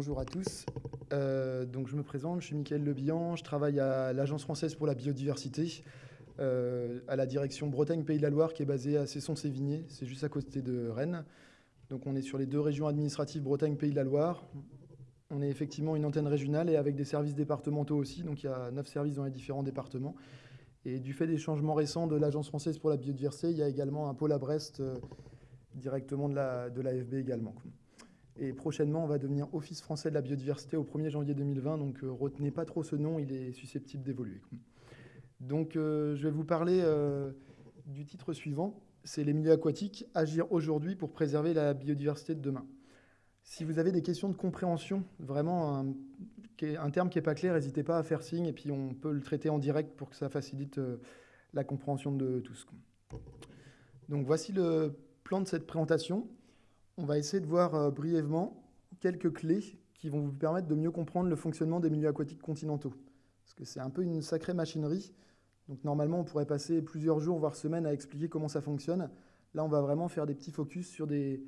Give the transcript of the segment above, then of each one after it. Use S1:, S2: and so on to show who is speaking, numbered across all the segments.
S1: bonjour à tous. Euh, donc, je me présente, je suis Mickaël Lebihan, je travaille à l'Agence française pour la biodiversité, euh, à la direction Bretagne-Pays de la Loire, qui est basée à Cesson-Sévigné, c'est juste à côté de Rennes. Donc on est sur les deux régions administratives Bretagne-Pays de la Loire. On est effectivement une antenne régionale et avec des services départementaux aussi, donc il y a neuf services dans les différents départements. Et du fait des changements récents de l'Agence française pour la biodiversité, il y a également un pôle à Brest euh, directement de l'AFB de également. Et prochainement, on va devenir Office français de la biodiversité au 1er janvier 2020. Donc, euh, retenez pas trop ce nom, il est susceptible d'évoluer. Donc, euh, je vais vous parler du titre suivant. C'est les milieux aquatiques, agir aujourd'hui pour préserver la biodiversité de demain. Si vous avez des questions de compréhension, vraiment un, un terme qui n'est pas clair, n'hésitez pas à faire signe et puis on peut le traiter en direct pour que ça facilite la compréhension de tous. Donc voici le plan de cette présentation on va essayer de voir euh, brièvement quelques clés qui vont vous permettre de mieux comprendre le fonctionnement des milieux aquatiques continentaux. Parce que c'est un peu une sacrée machinerie. Donc normalement, on pourrait passer plusieurs jours, voire semaines à expliquer comment ça fonctionne. Là, on va vraiment faire des petits focus sur des,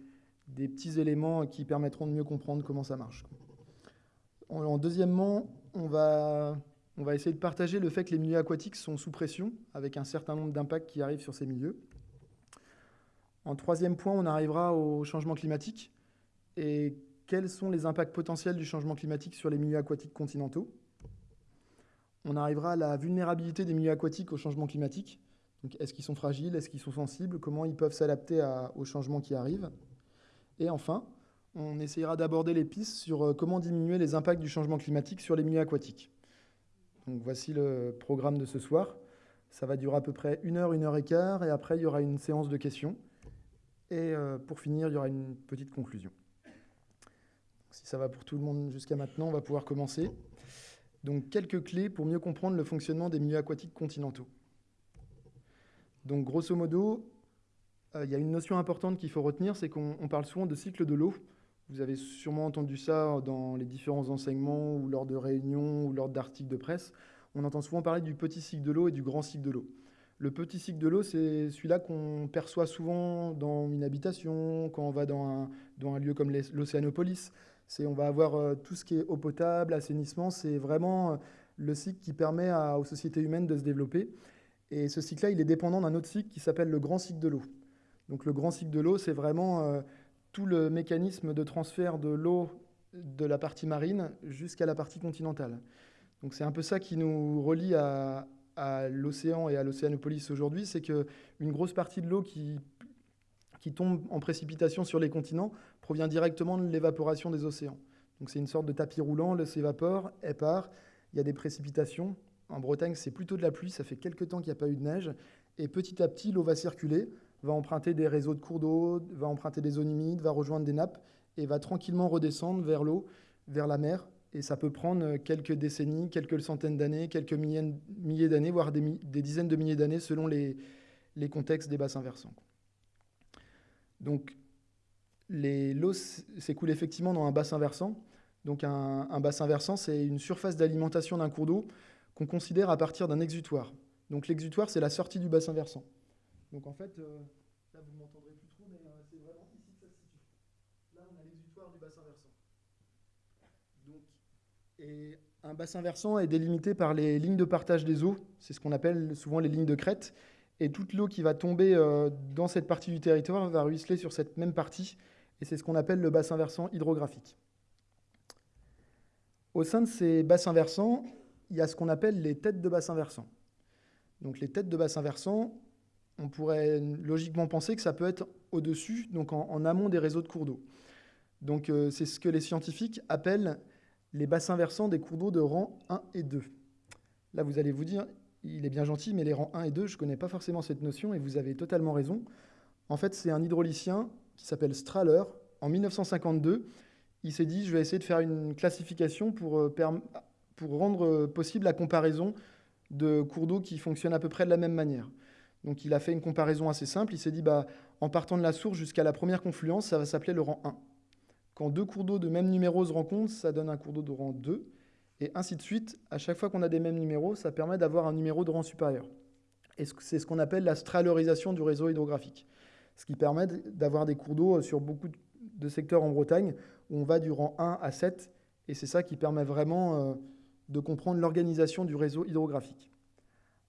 S1: petits éléments qui permettront de mieux comprendre comment ça marche. En, deuxièmement, on va, on va essayer de partager le fait que les milieux aquatiques sont sous pression, avec un certain nombre d'impacts qui arrivent sur ces milieux. En troisième point, on arrivera au changement climatique et quels sont les impacts potentiels du changement climatique sur les milieux aquatiques continentaux? On arrivera à la vulnérabilité des milieux aquatiques au changement climatique. Est-ce qu'ils sont fragiles? Est-ce qu'ils sont sensibles? Comment ils peuvent s'adapter aux changements qui arrivent Et enfin, on essayera d'aborder les pistes sur euh, comment diminuer les impacts du changement climatique sur les milieux aquatiques. Donc voici le programme de ce soir. Ça va durer à peu près une heure, une heure et quart, et après il y aura une séance de questions. Et euh, pour finir, il y aura une petite conclusion. Si ça va pour tout le monde jusqu'à maintenant, on va pouvoir commencer. Donc, quelques clés pour mieux comprendre le fonctionnement des milieux aquatiques continentaux. Donc, grosso modo, euh, il y a une notion importante qu'il faut retenir, c'est qu'on parle souvent de cycle de l'eau. Vous avez sûrement entendu ça dans les différents enseignements ou lors de réunions ou lors d'articles de presse. On entend souvent parler du petit cycle de l'eau et du grand cycle de l'eau. Le petit cycle de l'eau, c'est celui-là qu'on perçoit souvent dans une habitation, quand on va dans un, dans un lieu comme l'Océanopolis. On va avoir euh, tout ce qui est eau potable, assainissement. C'est vraiment euh, le cycle qui permet aux sociétés humaines de se développer. Et ce cycle-là, il est dépendant d'un autre cycle qui s'appelle le grand cycle de l'eau. Donc le grand cycle de l'eau, c'est vraiment euh, tout le mécanisme de transfert de l'eau de la partie marine jusqu'à la partie continentale. Donc c'est un peu ça qui nous relie à, à l'océan et à l'Océanopolis aujourd'hui, c'est qu'une grosse partie de l'eau qui, qui tombe en précipitation sur les continents provient directement de l'évaporation des océans. Donc c'est une sorte de tapis roulant, l'eau s'évapore, elle part, il y a des précipitations. En Bretagne, c'est plutôt de la pluie, ça fait quelques temps qu'il n'y a pas eu de neige, et petit à petit, l'eau va circuler, va emprunter des réseaux de cours d'eau, va emprunter des zones humides, va rejoindre des nappes, et va tranquillement redescendre vers l'eau, vers la mer, et ça peut prendre quelques décennies, quelques centaines d'années, quelques milliers, d'années, voire des, dizaines de milliers d'années selon les, contextes des bassins versants. Donc, l'eau s'écoule effectivement dans un bassin versant. Donc, un, bassin versant, c'est une surface d'alimentation d'un cours d'eau qu'on considère à partir d'un exutoire. Donc, l'exutoire, c'est la sortie du bassin versant. Donc, en fait, euh, là, vous ne m'entendrez plus trop, mais euh, c'est vraiment ici que ça se situe. Là, on a l'exutoire du bassin versant. Donc, un bassin versant est délimité par les lignes de partage des eaux, c'est ce qu'on appelle souvent les lignes de crête. Et toute l'eau qui va tomber euh, dans cette partie du territoire va ruisseler sur cette même partie, et c'est ce qu'on appelle le bassin versant hydrographique. Au sein de ces bassins versants, il y a ce qu'on appelle les têtes de bassin versant. Donc les têtes de bassin versant, on pourrait logiquement penser que ça peut être au-dessus, donc en, amont des réseaux de cours d'eau. Donc euh, c'est ce que les scientifiques appellent les bassins versants des cours d'eau de rang 1 et 2. Là, vous allez vous dire, il est bien gentil, mais les rangs 1 et 2, je ne connais pas forcément cette notion, et vous avez totalement raison. En fait, c'est un hydraulicien qui s'appelle Strahler. En 1952, il s'est dit, je vais essayer de faire une classification pour, euh, rendre euh, possible la comparaison de cours d'eau qui fonctionnent à peu près de la même manière. Donc il a fait une comparaison assez simple, il s'est dit, bah, en partant de la source jusqu'à la première confluence, ça va s'appeler le rang 1. Quand deux cours d'eau de même numéro se rencontrent, ça donne un cours d'eau de rang 2. Et ainsi de suite, à chaque fois qu'on a des mêmes numéros, ça permet d'avoir un numéro de rang supérieur. Et c'est ce qu'on appelle la stralerisation du réseau hydrographique. Ce qui permet d'avoir des cours d'eau sur beaucoup de secteurs en Bretagne où on va du rang 1 à 7. Et c'est ça qui permet vraiment euh, de comprendre l'organisation du réseau hydrographique.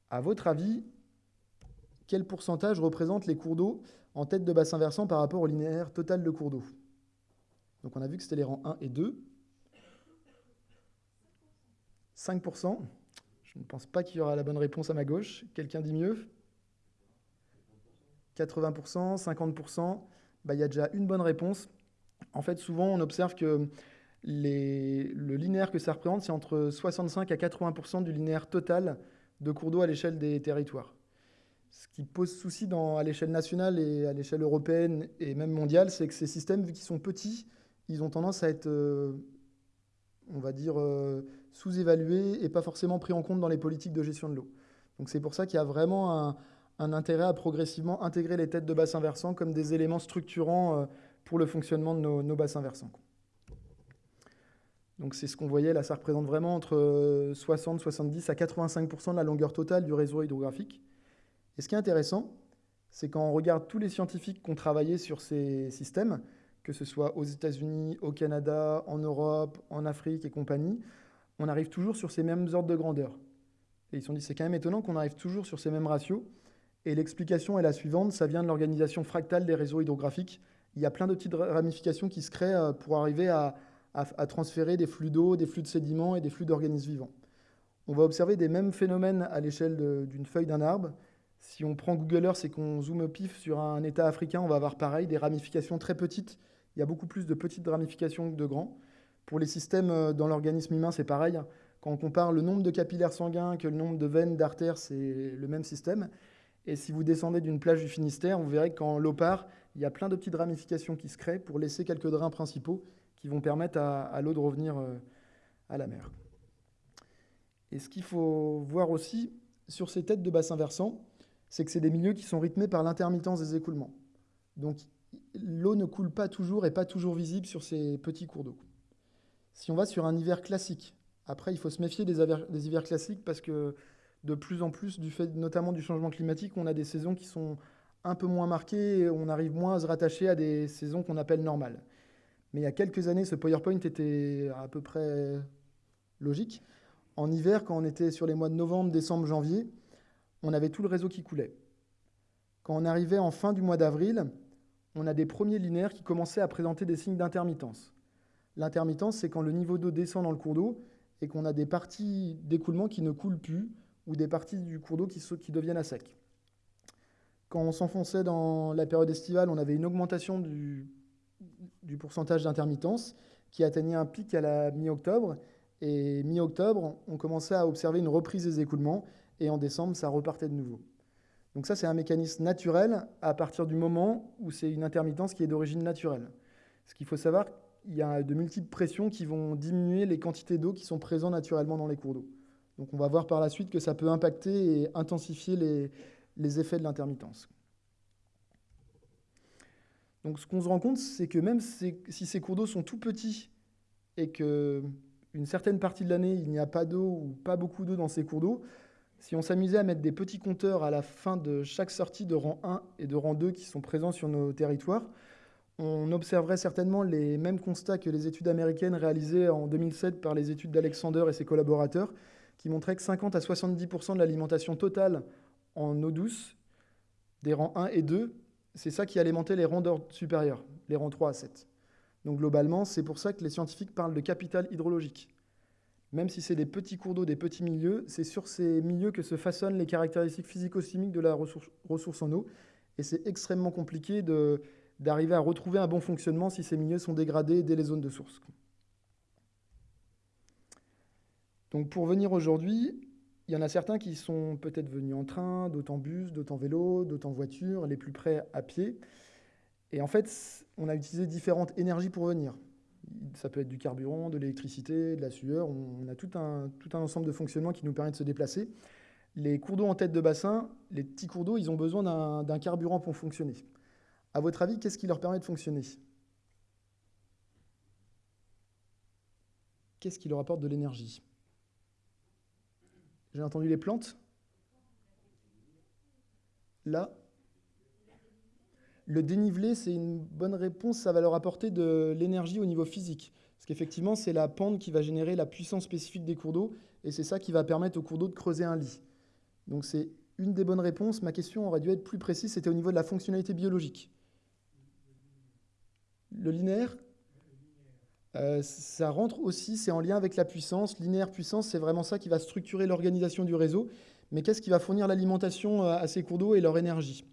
S1: À votre avis, quel pourcentage représentent les cours d'eau en tête de bassin versant par rapport au linéaire total de cours d'eau? Donc on a vu que c'était les rangs 1 et 2. 5%. Je ne pense pas qu'il y aura la bonne réponse à ma gauche. Quelqu'un dit mieux? 80%, 50%. Bah, il y a déjà une bonne réponse. En fait, souvent, on observe que le linéaire que ça représente, c'est entre 65 à 80% du linéaire total de cours d'eau à l'échelle des territoires. Ce qui pose souci à l'échelle nationale et à l'échelle européenne et même mondiale, c'est que ces systèmes, vu qu'ils sont petits, ils ont tendance à être, euh, on va dire, euh, sous-évalués et pas forcément pris en compte dans les politiques de gestion de l'eau. Donc c'est pour ça qu'il y a vraiment un, intérêt à progressivement intégrer les têtes de bassins versants comme des éléments structurants euh, pour le fonctionnement de nos, bassins versants. Donc c'est ce qu'on voyait, là ça représente vraiment entre 60, 70 à 85% de la longueur totale du réseau hydrographique. Et ce qui est intéressant, c'est quand on regarde tous les scientifiques qui ont travaillé sur ces systèmes, que ce soit aux États-Unis, au Canada, en Europe, en Afrique et compagnie, on arrive toujours sur ces mêmes ordres de grandeur. Et ils se sont dit, c'est quand même étonnant qu'on arrive toujours sur ces mêmes ratios. Et l'explication est la suivante, ça vient de l'organisation fractale des réseaux hydrographiques. Il y a plein de petites ramifications qui se créent euh, pour arriver à, à transférer des flux d'eau, des flux de sédiments et des flux d'organismes vivants. On va observer des mêmes phénomènes à l'échelle d'une feuille d'un arbre. Si on prend Google Earth et qu'on zoome au pif sur un État africain, on va avoir pareil, des ramifications très petites. Il y a beaucoup plus de petites ramifications que de grands. Pour les systèmes euh, dans l'organisme humain, c'est pareil. Quand on compare le nombre de capillaires sanguins que le nombre de veines, d'artères, c'est le même système. Et si vous descendez d'une plage du Finistère, vous verrez que quand l'eau part, il y a plein de petites ramifications qui se créent pour laisser quelques drains principaux qui vont permettre à, l'eau de revenir euh, à la mer. Et ce qu'il faut voir aussi sur ces têtes de bassins versants, c'est que c'est des milieux qui sont rythmés par l'intermittence des écoulements. Donc l'eau ne coule pas toujours et pas toujours visible sur ces petits cours d'eau. Si on va sur un hiver classique, après il faut se méfier des, hivers classiques parce que de plus en plus, du fait notamment du changement climatique, on a des saisons qui sont un peu moins marquées et on arrive moins à se rattacher à des saisons qu'on appelle normales. Mais il y a quelques années, ce PowerPoint était à peu près logique. En hiver, quand on était sur les mois de novembre, décembre, janvier, on avait tout le réseau qui coulait. Quand on arrivait en fin du mois d'avril, on a des premiers linéaires qui commençaient à présenter des signes d'intermittence. L'intermittence, c'est quand le niveau d'eau descend dans le cours d'eau et qu'on a des parties d'écoulement qui ne coulent plus ou des parties du cours d'eau qui, deviennent à sec. Quand on s'enfonçait dans la période estivale, on avait une augmentation du pourcentage d'intermittence qui atteignait un pic à la mi-octobre. Et mi-octobre, on commençait à observer une reprise des écoulements et en décembre, ça repartait de nouveau. Donc ça, c'est un mécanisme naturel à partir du moment où c'est une intermittence qui est d'origine naturelle. Ce qu'il faut savoir, il y a de multiples pressions qui vont diminuer les quantités d'eau qui sont présentes naturellement dans les cours d'eau. Donc on va voir par la suite que ça peut impacter et intensifier les, les effets de l'intermittence. Donc ce qu'on se rend compte, c'est que même si ces cours d'eau sont tout petits et qu'une certaine partie de l'année, il n'y a pas d'eau ou pas beaucoup d'eau dans ces cours d'eau, si on s'amusait à mettre des petits compteurs à la fin de chaque sortie de rang 1 et de rang 2 qui sont présents sur nos territoires, on observerait certainement les mêmes constats que les études américaines réalisées en 2007 par les études d'Alexander et ses collaborateurs, qui montraient que 50 à 70% de l'alimentation totale en eau douce des rangs 1 et 2, c'est ça qui alimentait les rangs d'ordre supérieur, les rangs 3 à 7. Donc globalement, c'est pour ça que les scientifiques parlent de capital hydrologique. Même si c'est des petits cours d'eau, des petits milieux, c'est sur ces milieux que se façonnent les caractéristiques physico-chimiques de la ressource, en eau. Et c'est extrêmement compliqué d'arriver à retrouver un bon fonctionnement si ces milieux sont dégradés dès les zones de source. Donc pour venir aujourd'hui, il y en a certains qui sont peut-être venus en train, d'autres en bus, d'autres en vélo, d'autres en voiture, les plus près à pied. Et en fait, on a utilisé différentes énergies pour venir ça peut être du carburant, de l'électricité, de la sueur. On a tout un, ensemble de fonctionnements qui nous permet de se déplacer. Les cours d'eau en tête de bassin, les petits cours d'eau, ils ont besoin d'un carburant pour fonctionner. À votre avis, qu'est-ce qui leur permet de fonctionner? Qu'est-ce qui leur apporte de l'énergie? J'ai entendu les plantes Là Le dénivelé, c'est une bonne réponse, ça va leur apporter de l'énergie au niveau physique. Parce qu'effectivement, c'est la pente qui va générer la puissance spécifique des cours d'eau, et c'est ça qui va permettre aux cours d'eau de creuser un lit. Donc c'est une des bonnes réponses. Ma question aurait dû être plus précise, c'était au niveau de la fonctionnalité biologique. Le linéaire euh, ça rentre aussi, c'est en lien avec la puissance. Linéaire puissance, c'est vraiment ça qui va structurer l'organisation du réseau. Mais qu'est-ce qui va fournir l'alimentation euh, à ces cours d'eau et leur énergie?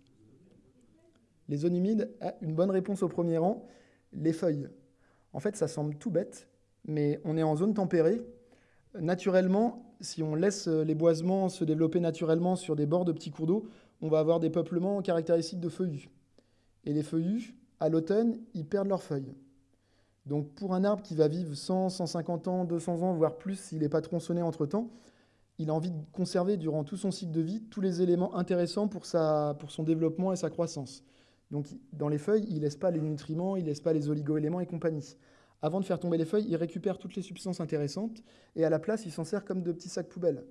S1: Les zones humides, ah, une bonne réponse au premier rang. Les feuilles. En fait, ça semble tout bête, mais on est en zone tempérée. Naturellement, si on laisse euh, les boisements se développer naturellement sur des bords de petits cours d'eau, on va avoir des peuplements caractéristiques de feuillus. Et les feuillus, à l'automne, ils perdent leurs feuilles. Donc pour un arbre qui va vivre 100, 150 ans, 200 ans, voire plus s'il n'est pas tronçonné entre-temps, il a envie de conserver durant tout son cycle de vie tous les éléments intéressants pour, sa, pour son développement et sa croissance. Donc dans les feuilles, il ne laisse pas les nutriments, il ne laisse pas les oligo-éléments et compagnie. Avant de faire tomber les feuilles, il récupère toutes les substances intéressantes et à la place, il s'en sert comme de petits sacs poubelles.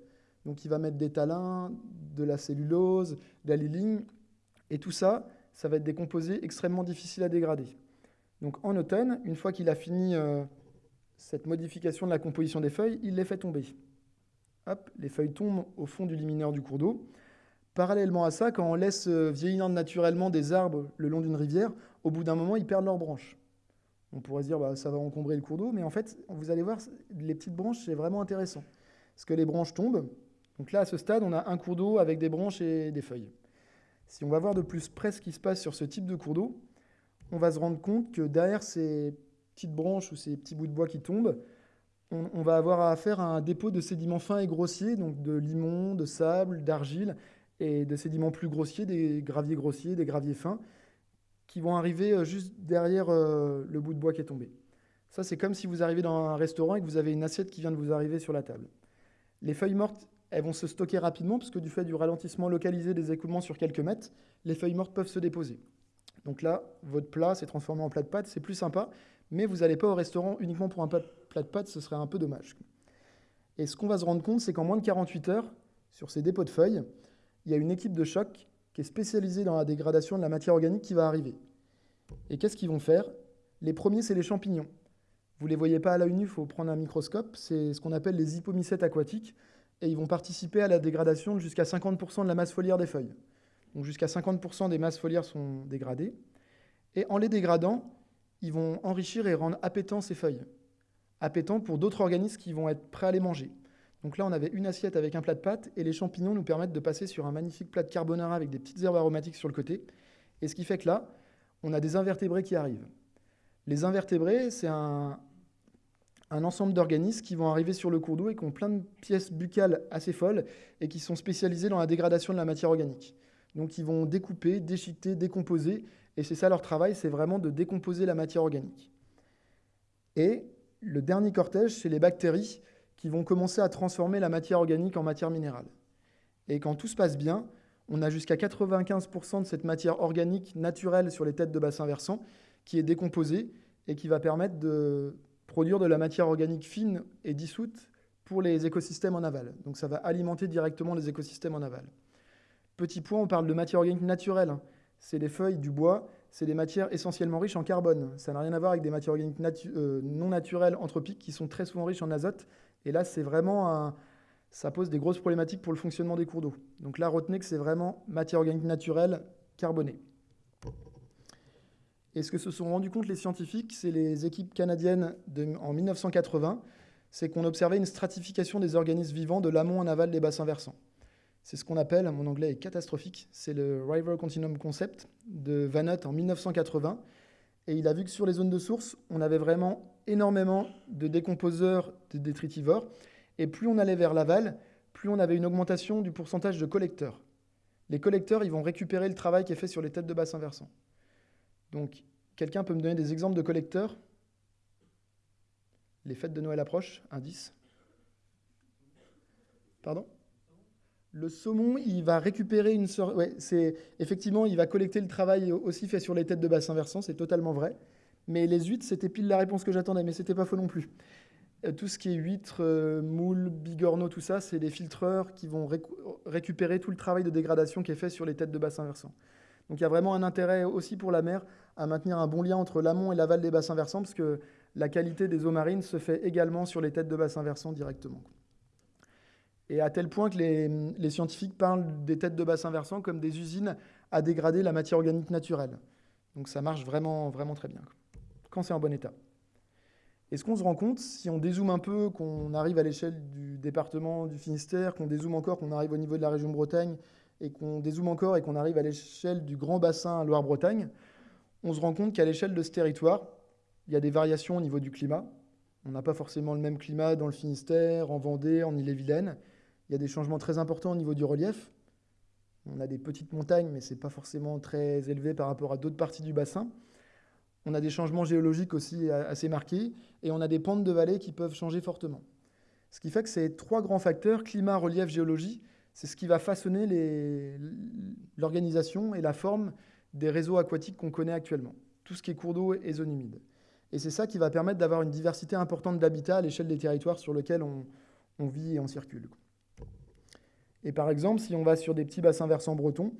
S1: Donc il va mettre des talins, de la cellulose, de la liline, et tout ça, ça va être des extrêmement difficiles à dégrader. Donc en automne, une fois qu'il a fini euh, cette modification de la composition des feuilles, il les fait tomber. Hop, les feuilles tombent au fond du liminaire du cours d'eau. Parallèlement à ça, quand on laisse euh, vieillir naturellement des arbres le long d'une rivière, au bout d'un moment, ils perdent leurs branches. On pourrait dire, bah, ça va encombrer le cours d'eau, mais en fait, vous allez voir, les petites branches, c'est vraiment intéressant. Parce que les branches tombent. Donc là, à ce stade, on a un cours d'eau avec des branches et des feuilles. Si on va voir de plus près ce qui se passe sur ce type de cours d'eau, on va se rendre compte que derrière ces petites branches ou ces petits bouts de bois qui tombent, on, va avoir affaire à un dépôt de sédiments fins et grossiers, donc de limon, de sable, d'argile, et de sédiments plus grossiers, des graviers grossiers, des graviers fins, qui vont arriver euh, juste derrière euh, le bout de bois qui est tombé. Ça, c'est comme si vous arrivez dans un restaurant et que vous avez une assiette qui vient de vous arriver sur la table. Les feuilles mortes, elles vont se stocker rapidement, parce que du fait du ralentissement localisé des écoulements sur quelques mètres, les feuilles mortes peuvent se déposer. Donc là, votre plat s'est transformé en plat de pâtes, c'est plus sympa, mais vous n'allez pas au restaurant uniquement pour un plat de pâtes, ce serait un peu dommage. Et ce qu'on va se rendre compte, c'est qu'en moins de 48 heures, sur ces dépôts de feuilles, il y a une équipe de choc qui est spécialisée dans la dégradation de la matière organique qui va arriver. Et qu'est-ce qu'ils vont faire? Les premiers, c'est les champignons. Vous ne les voyez pas à l'œil nu, il faut prendre un microscope. C'est ce qu'on appelle les hypomycètes aquatiques. Et ils vont participer à la dégradation de jusqu'à 50% de la masse foliaire des feuilles. Donc jusqu'à 50% des masses foliaires sont dégradées. Et en les dégradant, ils vont enrichir et rendre appétants ces feuilles. Appétants pour d'autres organismes qui vont être prêts à les manger. Donc là, on avait une assiette avec un plat de pâtes et les champignons nous permettent de passer sur un magnifique plat de carbonara avec des petites herbes aromatiques sur le côté. Et ce qui fait que là, on a des invertébrés qui arrivent. Les invertébrés, c'est un, un ensemble d'organismes qui vont arriver sur le cours d'eau et qui ont plein de pièces buccales assez folles et qui sont spécialisés dans la dégradation de la matière organique. Donc ils vont découper, déchiqueter, décomposer, et c'est ça leur travail, c'est vraiment de décomposer la matière organique. Et le dernier cortège, c'est les bactéries qui vont commencer à transformer la matière organique en matière minérale. Et quand tout se passe bien, on a jusqu'à 95% de cette matière organique naturelle sur les têtes de bassin versant qui est décomposée et qui va permettre de produire de la matière organique fine et dissoute pour les écosystèmes en aval. Donc ça va alimenter directement les écosystèmes en aval. Petit point, on parle de matière organique naturelle. Hein. C'est les feuilles du bois, c'est des matières essentiellement riches en carbone. Ça n'a rien à voir avec des matières organiques euh, non naturelles anthropiques qui sont très souvent riches en azote. Et là, c'est vraiment ça pose des grosses problématiques pour le fonctionnement des cours d'eau. Donc là, retenez que c'est vraiment matière organique naturelle carbonée. Et ce que se sont rendus compte les scientifiques, c'est les équipes canadiennes en 1980, c'est qu'on observait une stratification des organismes vivants de l'amont en aval des bassins versants. C'est ce qu'on appelle, mon anglais est catastrophique, c'est le River Continuum Concept de Vanot en 1980. Et il a vu que sur les zones de source, on avait vraiment énormément de décomposeurs de détritivores. Et plus on allait vers l'aval, plus on avait une augmentation du pourcentage de collecteurs. Les collecteurs, ils vont récupérer le travail qui est fait sur les têtes de bassin versant. Donc, quelqu'un peut me donner des exemples de collecteurs? Les fêtes de Noël approchent, indice. Pardon? Le saumon, il va récupérer une sorte. Effectivement, il va collecter le travail aussi fait sur les têtes de bassin versant, c'est totalement vrai. Mais les huîtres, c'était pile la réponse que j'attendais, mais c'était pas faux non plus. tout ce qui est huîtres, moules, bigorneaux, tout ça, c'est des filtreurs qui vont récupérer tout le travail de dégradation qui est fait sur les têtes de bassin versant. Donc il y a vraiment un intérêt aussi pour la mer à maintenir un bon lien entre l'amont et l'aval des bassins versants, parce que la qualité des eaux marines se fait également sur les têtes de bassins versants directement. Et à tel point que les, scientifiques parlent des têtes de bassins versants comme des usines à dégrader la matière organique naturelle. Donc ça marche vraiment, vraiment très bien, quand c'est en bon état. Et ce qu'on se rend compte, si on dézoome un peu, qu'on arrive à l'échelle du département du Finistère, qu'on dézoome encore, qu'on arrive au niveau de la région Bretagne, et qu'on dézoome encore et qu'on arrive à l'échelle du grand bassin Loire-Bretagne, on se rend compte qu'à l'échelle de ce territoire, il y a des variations au niveau du climat. On n'a pas forcément le même climat dans le Finistère, en Vendée, en Ille-et-Vilaine. Il y a des changements très importants au niveau du relief. On a des petites montagnes, mais ce n'est pas forcément très élevé par rapport à d'autres parties du bassin. On a des changements géologiques aussi assez marqués, et on a des pentes de vallée qui peuvent changer fortement. Ce qui fait que ces trois grands facteurs, climat, relief, géologie, c'est ce qui va façonner l'organisation et la forme des réseaux aquatiques qu'on connaît actuellement, tout ce qui est cours d'eau et zones humides. Et c'est ça qui va permettre d'avoir une diversité importante d'habitats à l'échelle des territoires sur lesquels on, vit et on circule. Et par exemple, si on va sur des petits bassins versants bretons,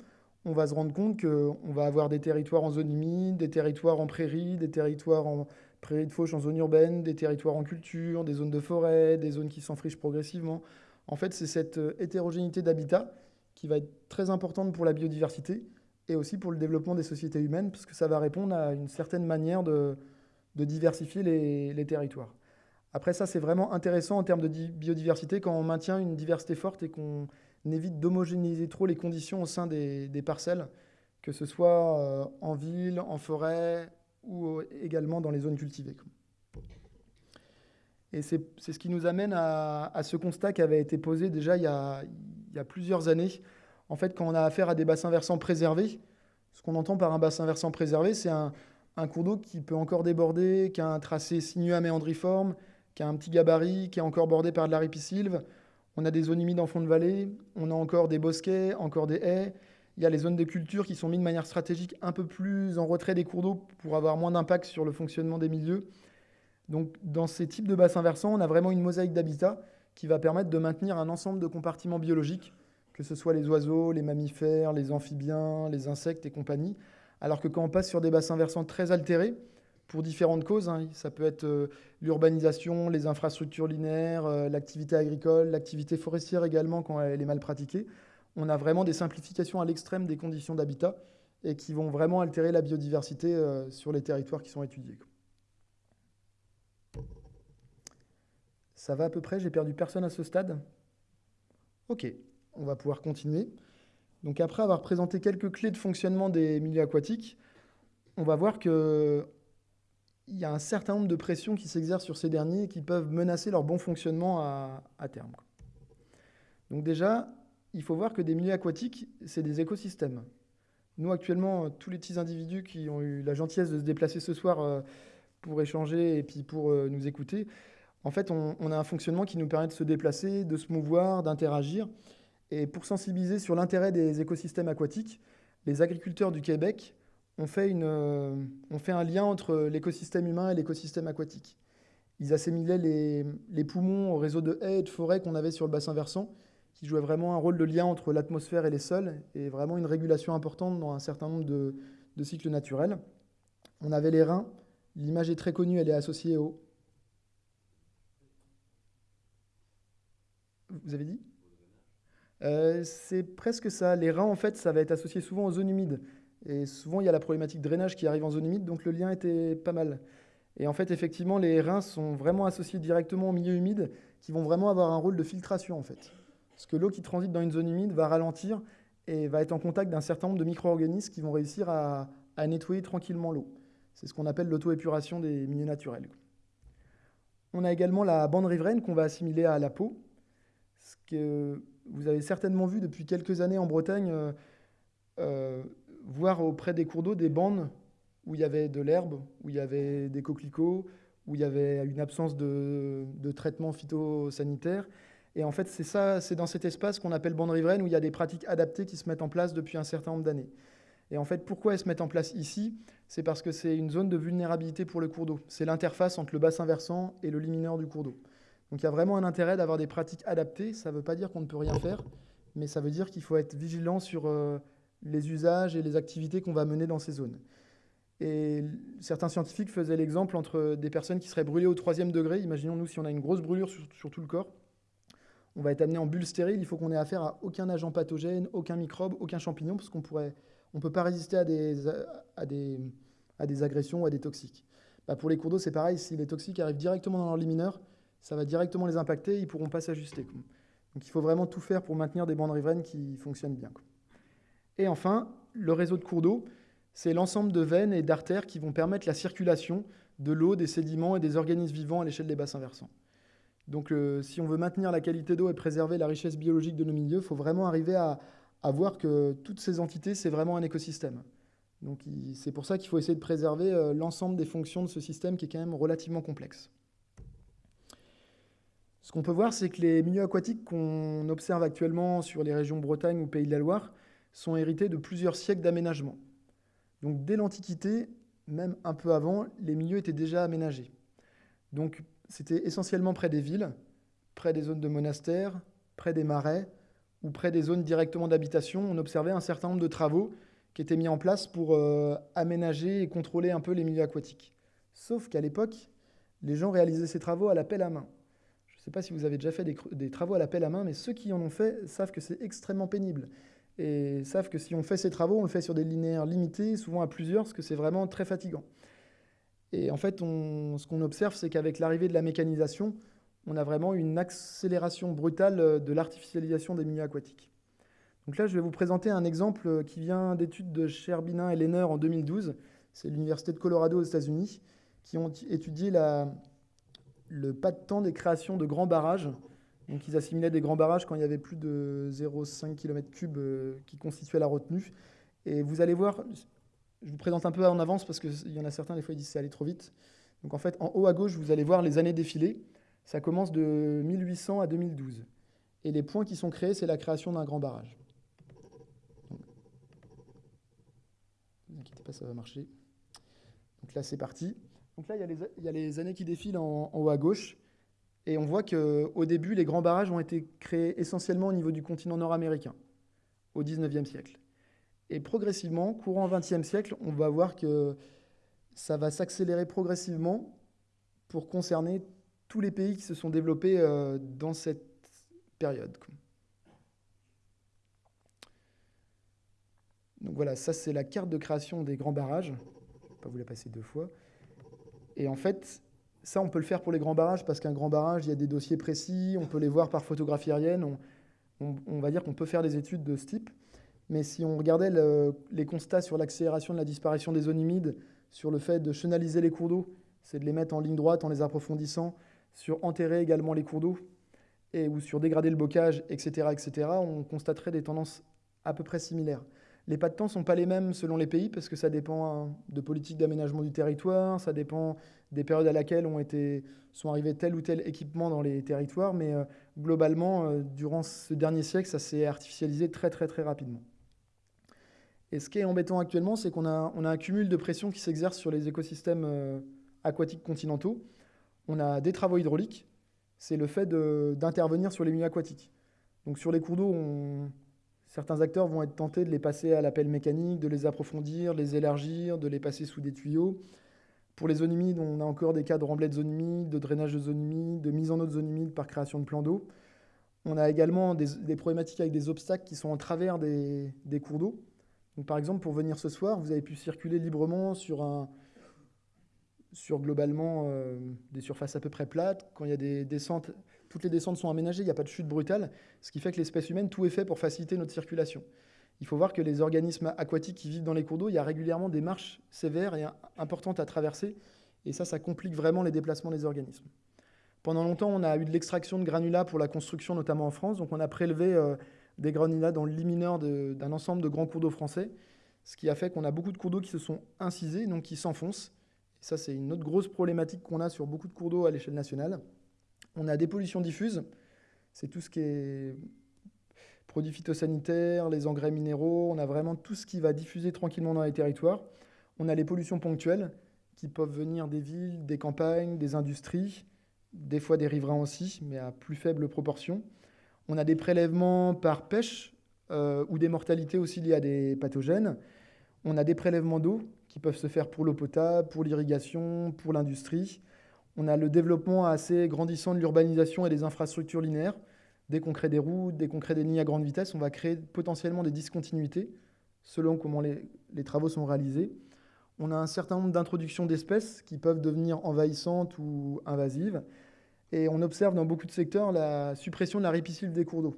S1: on va se rendre compte qu'on va avoir des territoires en zone humide, des territoires en prairie, des territoires en prairie de fauche en zone urbaine, des territoires en culture, des zones de forêt, des zones qui s'enfrichent progressivement. En fait, c'est cette euh, hétérogénéité d'habitat qui va être très importante pour la biodiversité et aussi pour le développement des sociétés humaines, parce que ça va répondre à une certaine manière de, diversifier les, territoires. Après ça, c'est vraiment intéressant en termes de biodiversité quand on maintient une diversité forte et qu'on évite d'homogénéiser trop les conditions au sein des, parcelles, que ce soit euh, en ville, en forêt ou également dans les zones cultivées. Et c'est ce qui nous amène à, ce constat qui avait été posé déjà il y, a, plusieurs années. En fait, quand on a affaire à des bassins versants préservés, ce qu'on entend par un bassin versant préservé, c'est un, cours d'eau qui peut encore déborder, qui a un tracé sinueux à méandriforme, qui a un petit gabarit, qui est encore bordé par de la ripisylve. On a des zones humides en fond de vallée, on a encore des bosquets, encore des haies. Il y a les zones de culture qui sont mises de manière stratégique un peu plus en retrait des cours d'eau pour avoir moins d'impact sur le fonctionnement des milieux. Donc dans ces types de bassins versants, on a vraiment une mosaïque d'habitat qui va permettre de maintenir un ensemble de compartiments biologiques, que ce soit les oiseaux, les mammifères, les amphibiens, les insectes et compagnie. Alors que quand on passe sur des bassins versants très altérés, pour différentes causes, hein, ça peut être euh, l'urbanisation, les infrastructures linéaires, euh, l'activité agricole, l'activité forestière également quand elle est mal pratiquée, on a vraiment des simplifications à l'extrême des conditions d'habitat et qui vont vraiment altérer la biodiversité euh, sur les territoires qui sont étudiés. Ça va à peu près? J'ai perdu personne à ce stade? Ok, on va pouvoir continuer. Donc après avoir présenté quelques clés de fonctionnement des milieux aquatiques, on va voir qu'il y a un certain nombre de pressions qui s'exercent sur ces derniers et qui peuvent menacer leur bon fonctionnement à, terme. Donc déjà, il faut voir que des milieux aquatiques, c'est des écosystèmes. Nous, actuellement, tous les petits individus qui ont eu la gentillesse de se déplacer ce soir euh, pour échanger et puis pour euh, nous écouter, en fait, on, a un fonctionnement qui nous permet de se déplacer, de se mouvoir, d'interagir. Et pour sensibiliser sur l'intérêt des écosystèmes aquatiques, les agriculteurs du Québec ont fait, euh, un lien entre l'écosystème humain et l'écosystème aquatique. Ils assimilaient les, poumons au réseau de haies et de forêts qu'on avait sur le bassin versant, qui jouait vraiment un rôle de lien entre l'atmosphère et les sols, et vraiment une régulation importante dans un certain nombre de, de cycles naturels. On avait les reins. L'image est très connue, elle est associée au, Vous avez dit? Euh, C'est presque ça. Les reins, en fait, ça va être associé souvent aux zones humides. Et souvent, il y a la problématique drainage qui arrive en zone humide, donc le lien était pas mal. Et en fait, effectivement, les reins sont vraiment associés directement au milieu humide, qui vont vraiment avoir un rôle de filtration, en fait. Parce que l'eau qui transite dans une zone humide va ralentir et va être en contact d'un certain nombre de micro-organismes qui vont réussir à, à nettoyer tranquillement l'eau. C'est ce qu'on appelle l'auto-épuration des milieux naturels. On a également la bande riveraine qu'on va assimiler à la peau, ce que vous avez certainement vu depuis quelques années en Bretagne, euh, euh, voir auprès des cours d'eau des bandes où il y avait de l'herbe, où il y avait des coquelicots, où il y avait une absence de, traitement phytosanitaire. Et en fait, c'est ça, c'est dans cet espace qu'on appelle bande riveraine où il y a des pratiques adaptées qui se mettent en place depuis un certain nombre d'années. Et en fait, pourquoi elles se mettent en place ici? C'est parce que c'est une zone de vulnérabilité pour le cours d'eau. C'est l'interface entre le bassin versant et le limineur du cours d'eau. Donc il y a vraiment un intérêt d'avoir des pratiques adaptées. Ça ne veut pas dire qu'on ne peut rien faire, mais ça veut dire qu'il faut être vigilant sur euh, les usages et les activités qu'on va mener dans ces zones. Et certains scientifiques faisaient l'exemple entre des personnes qui seraient brûlées au troisième degré. Imaginons nous si on a une grosse brûlure sur, tout le corps. On va être amené en bulle stérile. Il faut qu'on ait affaire à aucun agent pathogène, aucun microbe, aucun champignon, parce qu'on pourrait on peut pas résister à des agressions ou à des toxiques. Bah, pour les cours d'eau, c'est pareil, si les toxiques arrivent directement dans leur lit mineur, ça va directement les impacter, ils ne pourront pas s'ajuster. Donc il faut vraiment tout faire pour maintenir des bandes riveraines qui fonctionnent bien. Et enfin, le réseau de cours d'eau, c'est l'ensemble de veines et d'artères qui vont permettre la circulation de l'eau, des sédiments et des organismes vivants à l'échelle des bassins versants. Donc euh, si on veut maintenir la qualité d'eau et préserver la richesse biologique de nos milieux, il faut vraiment arriver à, à voir que toutes ces entités, c'est vraiment un écosystème. Donc c'est pour ça qu'il faut essayer de préserver euh, l'ensemble des fonctions de ce système qui est quand même relativement complexe. Ce qu'on peut voir, c'est que les milieux aquatiques qu'on observe actuellement sur les régions Bretagne ou Pays de la Loire sont hérités de plusieurs siècles d'aménagement. Donc dès l'Antiquité, même un peu avant, les milieux étaient déjà aménagés. Donc c'était essentiellement près des villes, près des zones de monastères, près des marais, ou près des zones directement d'habitation, on observait un certain nombre de travaux qui étaient mis en place pour euh, aménager et contrôler un peu les milieux aquatiques. Sauf qu'à l'époque, les gens réalisaient ces travaux à la pelle à main. Je ne sais pas si vous avez déjà fait des, travaux à la pelle à main, mais ceux qui en ont fait savent que c'est extrêmement pénible. Et savent que si on fait ces travaux, on le fait sur des linéaires limités, souvent à plusieurs, parce que c'est vraiment très fatigant. Et en fait, ce qu'on observe, c'est qu'avec l'arrivée de la mécanisation, on a vraiment une accélération brutale euh, de l'artificialisation des milieux aquatiques. Donc là, je vais vous présenter un exemple euh, qui vient d'études de Sherbinin et Lehner en 2012. C'est l'Université de Colorado aux États-Unis qui ont étudié le pas de temps des créations de grands barrages. Donc ils assimilaient des grands barrages quand il y avait plus de 0,5 km3 euh, qui constituaient la retenue. Et vous allez voir, je vous présente un peu en avance parce qu'il y en a certains, des fois, ils disent c'est allé trop vite. Donc en fait, en haut à gauche, vous allez voir les années défilées. Ça commence de 1800 à 2012. Et les points qui sont créés, c'est la création d'un grand barrage. ne vous inquiétez pas, ça va marcher. Donc là, c'est parti. Donc là, il y, a les, années qui défilent en, haut à gauche. Et on voit qu'au début, les grands barrages ont été créés essentiellement au niveau du continent nord-américain, au 19e siècle. Et progressivement, courant 20e siècle, on va voir que ça va s'accélérer progressivement pour concerner tous les pays qui se sont développés euh, dans cette période. Donc voilà, ça c'est la carte de création des grands barrages. Je ne vais pas vous la passer deux fois. Et en fait, ça on peut le faire pour les grands barrages parce qu'un grand barrage, il y a des dossiers précis, on peut les voir par photographie aérienne, on, va dire qu'on peut faire des études de ce type. Mais si on regardait les constats sur l'accélération de la disparition des zones humides, sur le fait de chenaliser les cours d'eau, c'est de les mettre en ligne droite en les approfondissant, sur enterrer également les cours d'eau et ou sur dégrader le bocage, etc., etc., on constaterait des tendances à peu près similaires. Les pas de temps ne sont pas les mêmes selon les pays parce que ça dépend hein, de politique d'aménagement du territoire, ça dépend des périodes à laquelle ont été, sont arrivés tel ou tel équipement dans les territoires, mais euh, globalement, euh, durant ce dernier siècle, ça s'est artificialisé très très très rapidement. Et ce qui est embêtant actuellement, c'est qu'on a, on a un cumul de pression qui s'exerce sur les écosystèmes euh, aquatiques continentaux on a des travaux hydrauliques, c'est le fait d'intervenir sur les milieux aquatiques. Donc sur les cours d'eau, certains acteurs vont être tentés de les passer à l'appel mécanique, de les approfondir, les élargir, de les passer sous des tuyaux. Pour les zones humides, on a encore des cas de remblai de zones humides, de drainage de zones humides, de mise en eau de zones humides par création de plans d'eau. On a également des, problématiques avec des obstacles qui sont en travers des, des cours d'eau. par exemple, pour venir ce soir, vous avez pu circuler librement sur un, sur globalement euh, des surfaces à peu près plates. Quand il y a des descentes, toutes les descentes sont aménagées, il n'y a pas de chute brutale, ce qui fait que l'espèce humaine, tout est fait pour faciliter notre circulation. Il faut voir que les organismes aquatiques qui vivent dans les cours d'eau, il y a régulièrement des marches sévères et importantes à traverser, et ça, ça complique vraiment les déplacements des organismes. Pendant longtemps, on a eu de l'extraction de granulats pour la construction, notamment en France, donc on a prélevé euh, des granulats dans le lit mineur d'un ensemble de grands cours d'eau français, ce qui a fait qu'on a beaucoup de cours d'eau qui se sont incisés, donc qui s'enfoncent, ça, c'est une autre grosse problématique qu'on a sur beaucoup de cours d'eau à l'échelle nationale. On a des pollutions diffuses. C'est tout ce qui est produits phytosanitaires, les engrais minéraux. On a vraiment tout ce qui va diffuser tranquillement dans les territoires. On a les pollutions ponctuelles qui peuvent venir des villes, des campagnes, des industries, des fois des riverains aussi, mais à plus faible proportion. On a des prélèvements par pêche euh, ou des mortalités aussi liées à des pathogènes. On a des prélèvements d'eau qui peuvent se faire pour l'eau potable, pour l'irrigation, pour l'industrie. On a le développement assez grandissant de l'urbanisation et des infrastructures linéaires. Dès qu'on crée des routes, dès qu'on crée des lignes à grande vitesse, on va créer potentiellement des discontinuités selon comment les, travaux sont réalisés. On a un certain nombre d'introductions d'espèces qui peuvent devenir envahissantes ou invasives. Et on observe dans beaucoup de secteurs la suppression de la ripisylve des cours d'eau.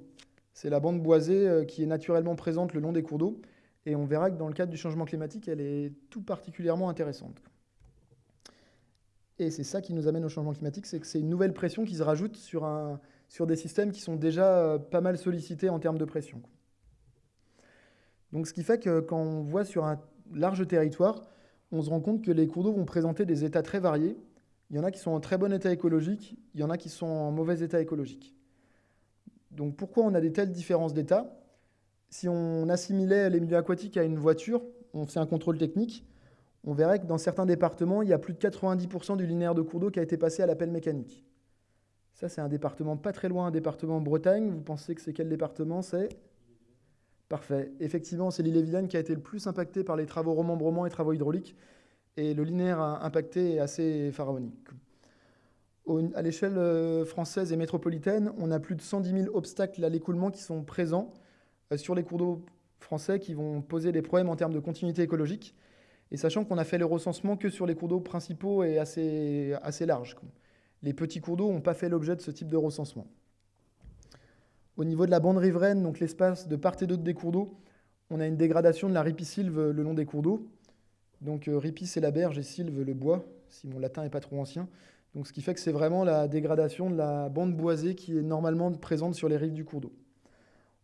S1: C'est la bande boisée euh, qui est naturellement présente le long des cours d'eau. Et on verra que dans le cadre du changement climatique, elle est tout particulièrement intéressante. Et c'est ça qui nous amène au changement climatique, c'est que c'est une nouvelle pression qui se rajoute sur, un, sur des systèmes qui sont déjà euh, pas mal sollicités en termes de pression. Donc ce qui fait que quand on voit sur un large territoire, on se rend compte que les cours d'eau vont présenter des états très variés. Il y en a qui sont en très bon état écologique, il y en a qui sont en mauvais état écologique. Donc pourquoi on a des telles différences d'état? Si on assimilait les milieux aquatiques à une voiture, on fait un contrôle technique, on verrait que dans certains départements, il y a plus de 90% du linéaire de cours d'eau qui a été passé à l'appel mécanique. Ça, c'est un département pas très loin, un département en Bretagne. Vous pensez que c'est quel département? C'est Parfait. Effectivement, c'est l'île et qui a été le plus impacté par les travaux remembrement et travaux hydrauliques. Et le linéaire impacté est assez pharaonique. À l'échelle euh, française et métropolitaine, on a plus de 110 000 obstacles à l'écoulement qui sont présents euh, sur les cours d'eau français qui vont poser des problèmes en termes de continuité écologique. Et sachant qu'on a fait le recensement que sur les cours d'eau principaux et assez, assez larges. Les petits cours d'eau n'ont pas fait l'objet de ce type de recensement. Au niveau de la bande riveraine, donc l'espace de part et d'autre des cours d'eau, on a une dégradation de la ripisylve le long des cours d'eau. Donc euh, ripis c'est la berge et sylve le bois, si mon latin n'est pas trop ancien. Donc ce qui fait que c'est vraiment la dégradation de la bande boisée qui est normalement présente sur les rives du cours d'eau.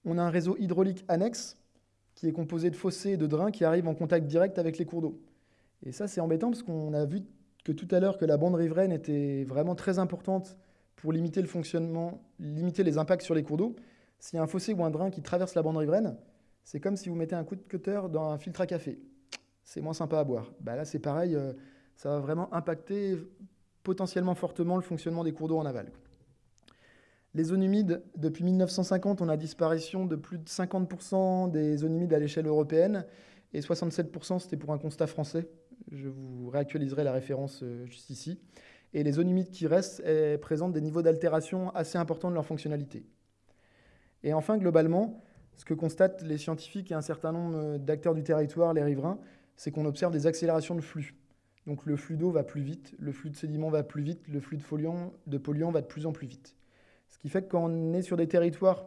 S1: On a un réseau hydraulique annexe qui est composé de fossés et de drains qui arrivent en contact direct avec les cours d'eau. Et ça c'est embêtant parce qu'on a vu que tout à l'heure que la bande riveraine était vraiment très importante pour limiter le fonctionnement, limiter les impacts sur les cours d'eau. S'il y a un fossé ou un drain qui traverse la bande riveraine, c'est comme si vous mettez un coup de cutter dans un filtre à café. C'est moins sympa à boire. Bah là, c'est pareil, euh, ça va vraiment impacter potentiellement fortement le fonctionnement des cours d'eau en aval. Les zones humides, depuis 1950, on a disparition de plus de 50% des zones humides à l'échelle européenne, et 67% c'était pour un constat français. Je vous réactualiserai la référence euh, juste ici et les zones humides qui restent présentent des niveaux d'altération assez importants de leur fonctionnalité. Et enfin, globalement, ce que constatent les scientifiques et un certain nombre d'acteurs du territoire, les riverains, c'est qu'on observe des accélérations de flux. Donc le flux d'eau va plus vite, le flux de sédiments va plus vite, le flux de, de polluants va de plus en plus vite. Ce qui fait que quand on est sur des territoires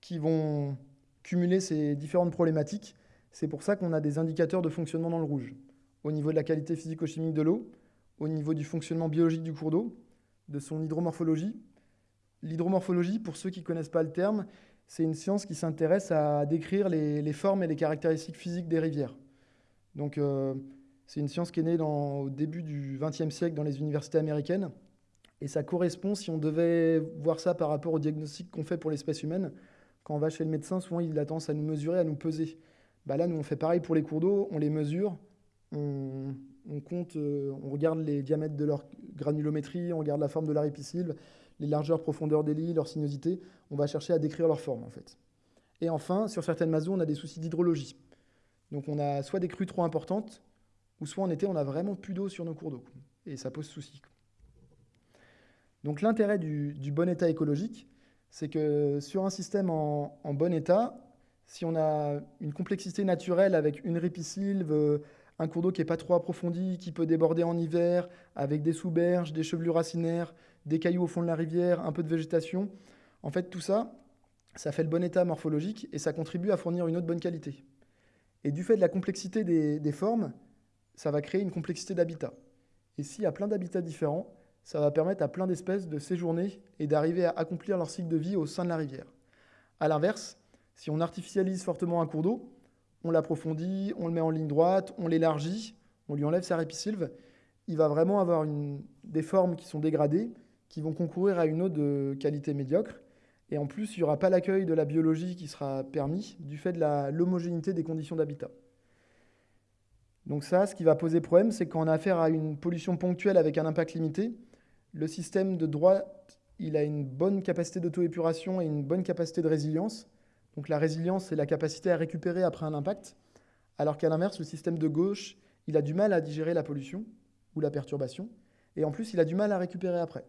S1: qui vont cumuler ces différentes problématiques, c'est pour ça qu'on a des indicateurs de fonctionnement dans le rouge. Au niveau de la qualité physico-chimique de l'eau, au niveau du fonctionnement biologique du cours d'eau, de son hydromorphologie. L'hydromorphologie, pour ceux qui ne connaissent pas le terme, c'est une science qui s'intéresse à décrire les, formes et les caractéristiques physiques des rivières. Donc, euh, c'est une science qui est née au début du XXe siècle dans les universités américaines. Et ça correspond, si on devait voir ça par rapport au diagnostic qu'on fait pour l'espèce humaine, quand on va chez le médecin, souvent il a tendance à nous mesurer, à nous peser. Bah là, nous, on fait pareil pour les cours d'eau, on les mesure, on, compte, euh, on regarde les diamètres de leur granulométrie, on regarde la forme de la ripisylve, les largeurs, profondeurs des lits, leur sinuosité. On va chercher à décrire leur forme, en fait. Et enfin, sur certaines masses on a des soucis d'hydrologie. Donc on a soit des crues trop importantes, ou soit en été, on a vraiment plus d'eau sur nos cours d'eau. Et ça pose souci. Donc l'intérêt du, bon état écologique, c'est que sur un système en, bon état, si on a une complexité naturelle avec une ripisylve, un cours d'eau qui n'est pas trop approfondi, qui peut déborder en hiver, avec des sous-berges, des chevelures racinaires, des cailloux au fond de la rivière, un peu de végétation. En fait, tout ça, ça fait le bon état morphologique et ça contribue à fournir une autre bonne qualité. Et du fait de la complexité des, formes, ça va créer une complexité d'habitat. Et s'il y a plein d'habitats différents, ça va permettre à plein d'espèces de séjourner et d'arriver à accomplir leur cycle de vie au sein de la rivière. A l'inverse, si on artificialise fortement un cours d'eau, on l'approfondit, on le met en ligne droite, on l'élargit, on lui enlève sa répisylve, il va vraiment avoir des formes qui sont dégradées, qui vont concourir à une eau de qualité médiocre. Et en plus, il n'y aura pas l'accueil de la biologie qui sera permis du fait de l'homogénéité des conditions d'habitat. Donc ça, ce qui va poser problème, c'est quand on a affaire à une pollution ponctuelle avec un impact limité, le système de droite, il a une bonne capacité d'auto-épuration et une bonne capacité de résilience. Donc la résilience, c'est la capacité à récupérer après un impact, alors qu'à l'inverse, le système de gauche, il a du mal à digérer la pollution ou la perturbation, et en plus, il a du mal à récupérer après.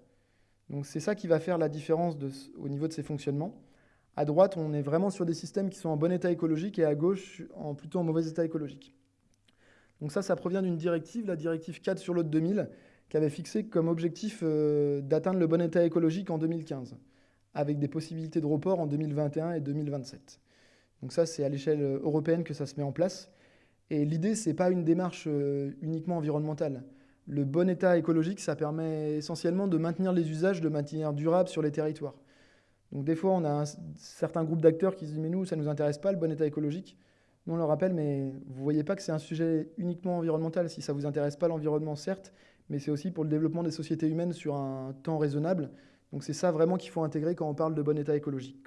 S1: Donc c'est ça qui va faire la différence au niveau de ses fonctionnements. À droite, on est vraiment sur des systèmes qui sont en bon état écologique et à gauche, en plutôt en mauvais état écologique. Donc ça, ça provient d'une directive, la directive 4 sur l'autre 2000, qui avait fixé comme objectif euh, d'atteindre le bon état écologique en 2015, avec des possibilités de report en 2021 et 2027. Donc ça, c'est à l'échelle euh, européenne que ça se met en place. Et l'idée, ce n'est pas une démarche euh, uniquement environnementale. Le bon état écologique, ça permet essentiellement de maintenir les usages de manière durable sur les territoires. Donc des fois, on a un certain groupe d'acteurs qui se disent, mais nous, ça ne nous intéresse pas, le bon état écologique. Nous, on leur rappelle, mais vous ne voyez pas que c'est un sujet uniquement environnemental. Si ça ne vous intéresse pas, l'environnement, certes, mais c'est aussi pour le développement des sociétés humaines sur un temps raisonnable. Donc c'est ça vraiment qu'il faut intégrer quand on parle de bon état écologique.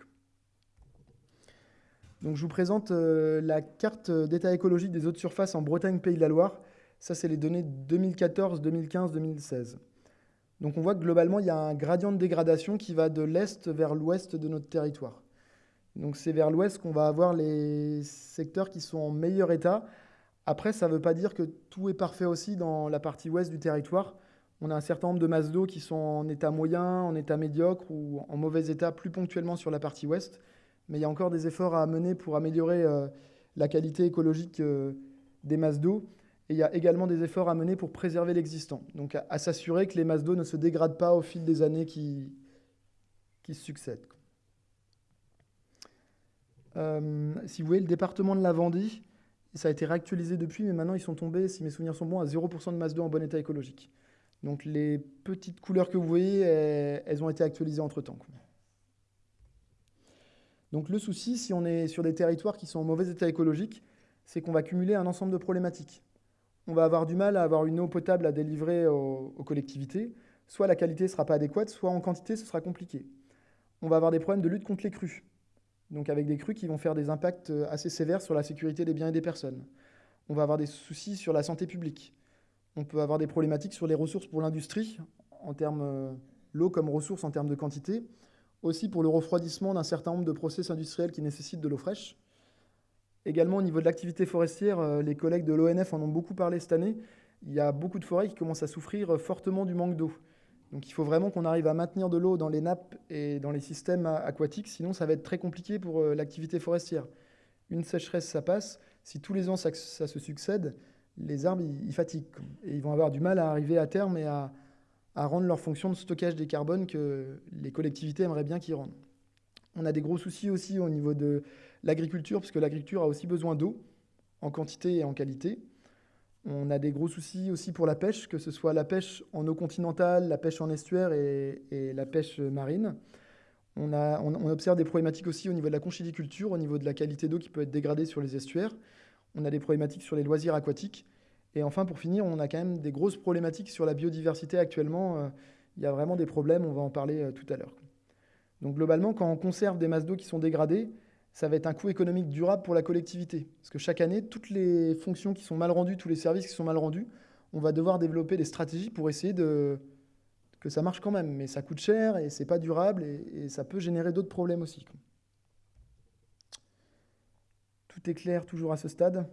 S1: Donc je vous présente euh, la carte d'état écologique des eaux de surface en Bretagne, Pays de la Loire. Ça, c'est les données 2014, 2015, 2016. Donc on voit que globalement, il y a un gradient de dégradation qui va de l'est vers l'ouest de notre territoire. Donc c'est vers l'ouest qu'on va avoir les secteurs qui sont en meilleur état. Après, ça ne veut pas dire que tout est parfait aussi dans la partie ouest du territoire. On a un certain nombre de masses d'eau qui sont en état moyen, en état médiocre ou en mauvais état plus ponctuellement sur la partie ouest. Mais il y a encore des efforts à mener pour améliorer euh, la qualité écologique euh, des masses d'eau. Et il y a également des efforts à mener pour préserver l'existant. Donc à, s'assurer que les masses d'eau ne se dégradent pas au fil des années qui, qui se succèdent. Euh, si vous voyez, le département de la Vendée, ça a été réactualisé depuis, mais maintenant ils sont tombés, si mes souvenirs sont bons, à 0% de masse d'eau en bon état écologique. Donc les petites couleurs que vous voyez, elles, ont été actualisées entre-temps. Donc le souci, si on est sur des territoires qui sont en mauvais état écologique, c'est qu'on va cumuler un ensemble de problématiques on va avoir du mal à avoir une eau potable à délivrer aux, collectivités. Soit la qualité ne sera pas adéquate, soit en quantité, ce sera compliqué. On va avoir des problèmes de lutte contre les crues, donc avec des crues qui vont faire des impacts euh, assez sévères sur la sécurité des biens et des personnes. On va avoir des soucis sur la santé publique. On peut avoir des problématiques sur les ressources pour l'industrie, en termes euh, l'eau comme ressource en termes de quantité, aussi pour le refroidissement d'un certain nombre de process industriels qui nécessitent de l'eau fraîche. Également, au niveau de l'activité forestière, euh, les collègues de l'ONF en ont beaucoup parlé cette année. Il y a beaucoup de forêts qui commencent à souffrir fortement du manque d'eau. Donc il faut vraiment qu'on arrive à maintenir de l'eau dans les nappes et dans les systèmes aquatiques, sinon ça va être très compliqué pour euh, l'activité forestière. Une sécheresse, ça passe. Si tous les ans ça, se succède, les arbres, ils, fatiguent. Et ils vont avoir du mal à arriver à terme et à, rendre leur fonction de stockage des carbones que les collectivités aimeraient bien qu'ils rendent. On a des gros soucis aussi au niveau de l'agriculture, parce l'agriculture a aussi besoin d'eau, en quantité et en qualité. On a des gros soucis aussi pour la pêche, que ce soit la pêche en eau continentale, la pêche en estuaire et, la pêche marine. On, observe des problématiques aussi au niveau de la conchidiculture, au niveau de la qualité d'eau qui peut être dégradée sur les estuaires. On a des problématiques sur les loisirs aquatiques. Et enfin, pour finir, on a quand même des grosses problématiques sur la biodiversité actuellement. Euh, il y a vraiment des problèmes, on va en parler euh, tout à l'heure. Donc globalement, quand on conserve des masses d'eau qui sont dégradées, ça va être un coût économique durable pour la collectivité. Parce que chaque année, toutes les fonctions qui sont mal rendues, tous les services qui sont mal rendus, on va devoir développer des stratégies pour essayer de que ça marche quand même. Mais ça coûte cher et c'est pas durable et, ça peut générer d'autres problèmes aussi. Tout est clair toujours à ce stade.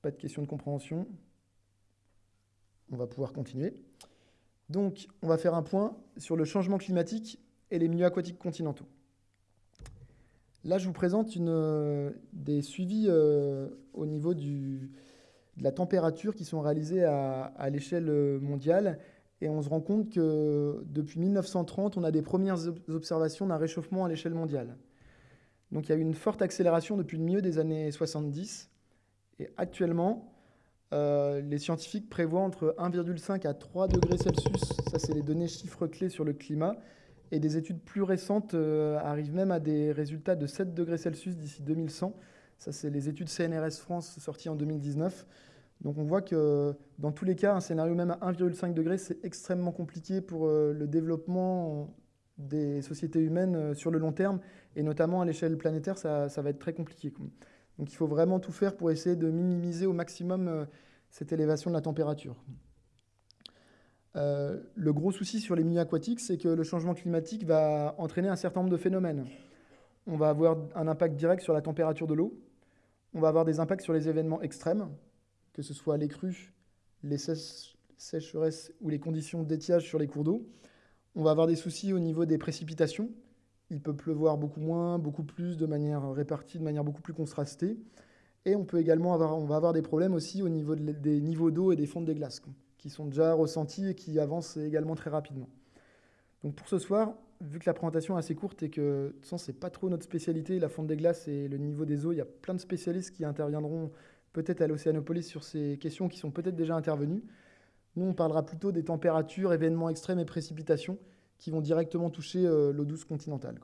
S1: Pas de question de compréhension. On va pouvoir continuer. Donc, on va faire un point sur le changement climatique et les milieux aquatiques continentaux. Là, je vous présente euh, des suivis euh, au niveau de la température qui sont réalisés à, l'échelle euh, mondiale. Et on se rend compte que depuis 1930, on a des premières observations d'un réchauffement à l'échelle mondiale. Donc il y a eu une forte accélération depuis le milieu des années 70. Et actuellement, les scientifiques prévoient entre 1,5 à 3 degrés Celsius, ça c'est les données chiffres clés sur le climat, et des études plus récentes euh, arrivent même à des résultats de 7 degrés Celsius d'ici 2100. Ça, c'est les études CNRS France sorties en 2019. Donc on voit que dans tous les cas, un scénario même à 1,5 degré, c'est extrêmement compliqué pour euh, le développement des sociétés humaines euh, sur le long terme, et notamment à l'échelle planétaire, ça, va être très compliqué. Donc il faut vraiment tout faire pour essayer de minimiser au maximum cette élévation de la température. Euh, le gros souci sur les milieux aquatiques, c'est que le changement climatique va entraîner un certain nombre de phénomènes. On va avoir un impact direct sur la température de l'eau, on va avoir des impacts sur les événements extrêmes, que ce soit les crues, les sécheresses ou les conditions d'étiage sur les cours d'eau. On va avoir des soucis au niveau des précipitations. Il peut pleuvoir beaucoup moins, beaucoup plus, de manière répartie, de manière beaucoup plus contrastée. Et on peut également avoir, on va avoir des problèmes aussi au niveau des niveaux d'eau et des fonds des glaces, qui sont déjà ressentis et qui avancent également très rapidement. Donc pour ce soir, vu que la présentation est assez courte et que de toute façon, c'est pas trop notre spécialité, la fonte des glaces et le niveau des eaux, il y a plein de spécialistes qui interviendront peut-être à l'Océanopolis sur ces questions qui sont peut-être déjà intervenues. Nous, on parlera plutôt des températures, événements extrêmes et précipitations qui vont directement toucher euh, l'eau douce continentale.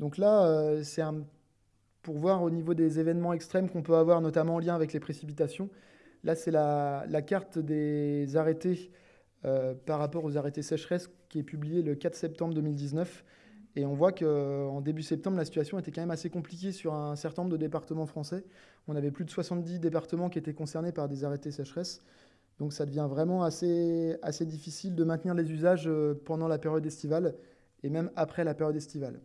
S1: Donc là, euh, c'est pour voir au niveau des événements extrêmes qu'on peut avoir, notamment en lien avec les précipitations. Là, c'est la, carte des arrêtés euh, par rapport aux arrêtés sécheresse qui est publié le 4 septembre 2019. Et on voit qu'en début septembre, la situation était quand même assez compliquée sur un certain nombre de départements français. On avait plus de 70 départements qui étaient concernés par des arrêtés sécheresse. Donc ça devient vraiment assez, assez difficile de maintenir les usages euh, pendant la période estivale et même après la période estivale.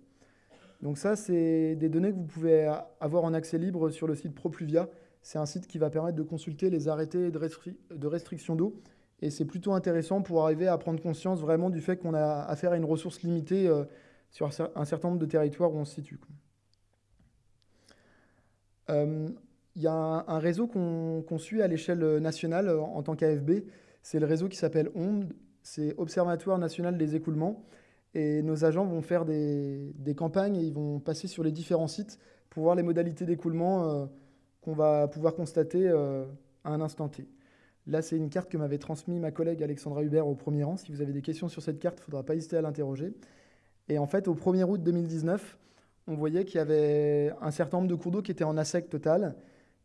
S1: Donc ça, c'est des données que vous pouvez avoir en accès libre sur le site ProPluvia. C'est un site qui va permettre de consulter les arrêtés de, restriction d'eau et c'est plutôt intéressant pour arriver à prendre conscience vraiment du fait qu'on a affaire à une ressource limitée euh, sur un certain nombre de territoires où on se situe. Euh, il y a un, réseau qu'on suit à l'échelle nationale euh, en tant qu'AFB. C'est le réseau qui s'appelle OND, c'est Observatoire national des écoulements. Et nos agents vont faire des, campagnes et ils vont passer sur les différents sites pour voir les modalités d'écoulement qu'on va pouvoir constater à un instant T. Là, c'est une carte que m'avait transmise ma collègue Alexandra Hubert au premier rang. Si vous avez des questions sur cette carte, il ne faudra pas hésiter à l'interroger. Et en fait, au 1er août 2019, on voyait qu'il y avait un certain nombre de cours d'eau qui étaient en assec total.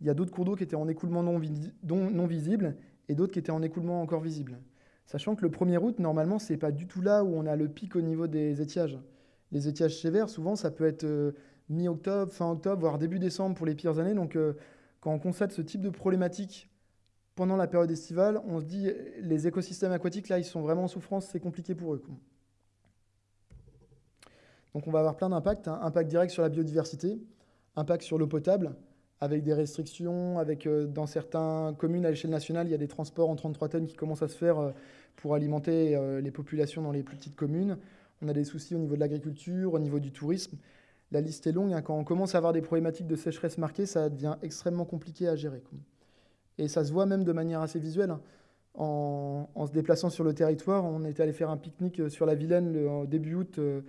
S1: Il y a d'autres cours d'eau qui étaient en écoulement non, non visible et d'autres qui étaient en écoulement encore visible. Sachant que le 1er août, normalement, ce n'est pas du tout là où on a le pic au niveau des étiages. Les étiages sévères, souvent, ça peut être euh, mi-octobre, fin octobre, voire début décembre pour les pires années. Donc, euh, quand on constate ce type de problématique pendant la période estivale, on se dit les écosystèmes aquatiques, là, ils sont vraiment en souffrance, c'est compliqué pour eux. Donc on va avoir plein d'impacts. Hein. Impact direct sur la biodiversité, impact sur l'eau potable, avec des restrictions, avec euh, dans certaines communes à l'échelle nationale, il y a des transports en 33 tonnes qui commencent à se faire euh, pour alimenter les populations dans les plus petites communes. On a des soucis au niveau de l'agriculture, au niveau du tourisme. La liste est longue. Hein. Quand on commence à avoir des problématiques de sécheresse marquées, ça devient extrêmement compliqué à gérer. Et ça se voit même de manière assez visuelle. Hein. En, se déplaçant sur le territoire, on était allé faire un pique-nique euh, sur la Vilaine le, début août. Euh,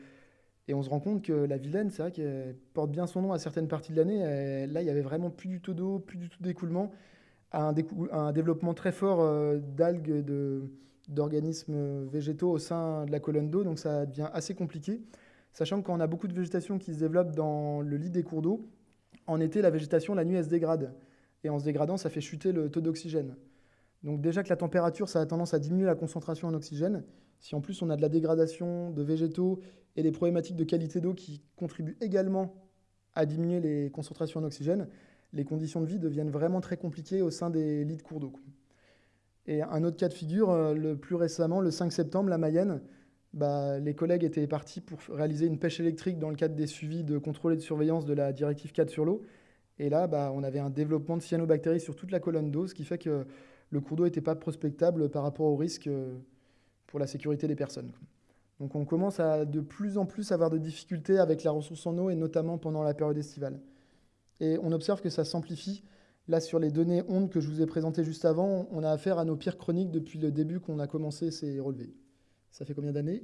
S1: et on se rend compte que la Vilaine, c'est vrai qu'elle porte bien son nom à certaines parties de l'année. Là, il n'y avait vraiment plus du tout d'eau, plus du tout d'écoulement. Un, un, développement très fort euh, d'algues, d'organismes végétaux au sein de la colonne d'eau. Donc ça devient assez compliqué. Sachant que quand on a beaucoup de végétation qui se développe dans le lit des cours d'eau, en été, la végétation, la nuit, elle se dégrade. Et en se dégradant, ça fait chuter le taux d'oxygène. Donc déjà que la température, ça a tendance à diminuer la concentration en oxygène. Si en plus on a de la dégradation de végétaux et des problématiques de qualité d'eau qui contribuent également à diminuer les concentrations en oxygène, les conditions de vie deviennent vraiment très compliquées au sein des lits de cours d'eau. Et un autre cas de figure, euh, le plus récemment, le 5 septembre, la Mayenne, bah, les collègues étaient partis pour réaliser une pêche électrique dans le cadre des suivis de contrôle et de surveillance de la directive 4 sur l'eau. Et là, bah, on avait un développement de cyanobactéries sur toute la colonne d'eau, ce qui fait que le cours d'eau n'était pas prospectable par rapport au risque euh, pour la sécurité des personnes. Donc on commence à de plus en plus avoir de difficultés avec la ressource en eau, et notamment pendant la période estivale. Et on observe que ça s'amplifie. Là, sur les données ondes que je vous ai présentées juste avant, on a affaire à nos pires chroniques depuis le début qu'on a commencé ces relevés. Ça fait combien d'années?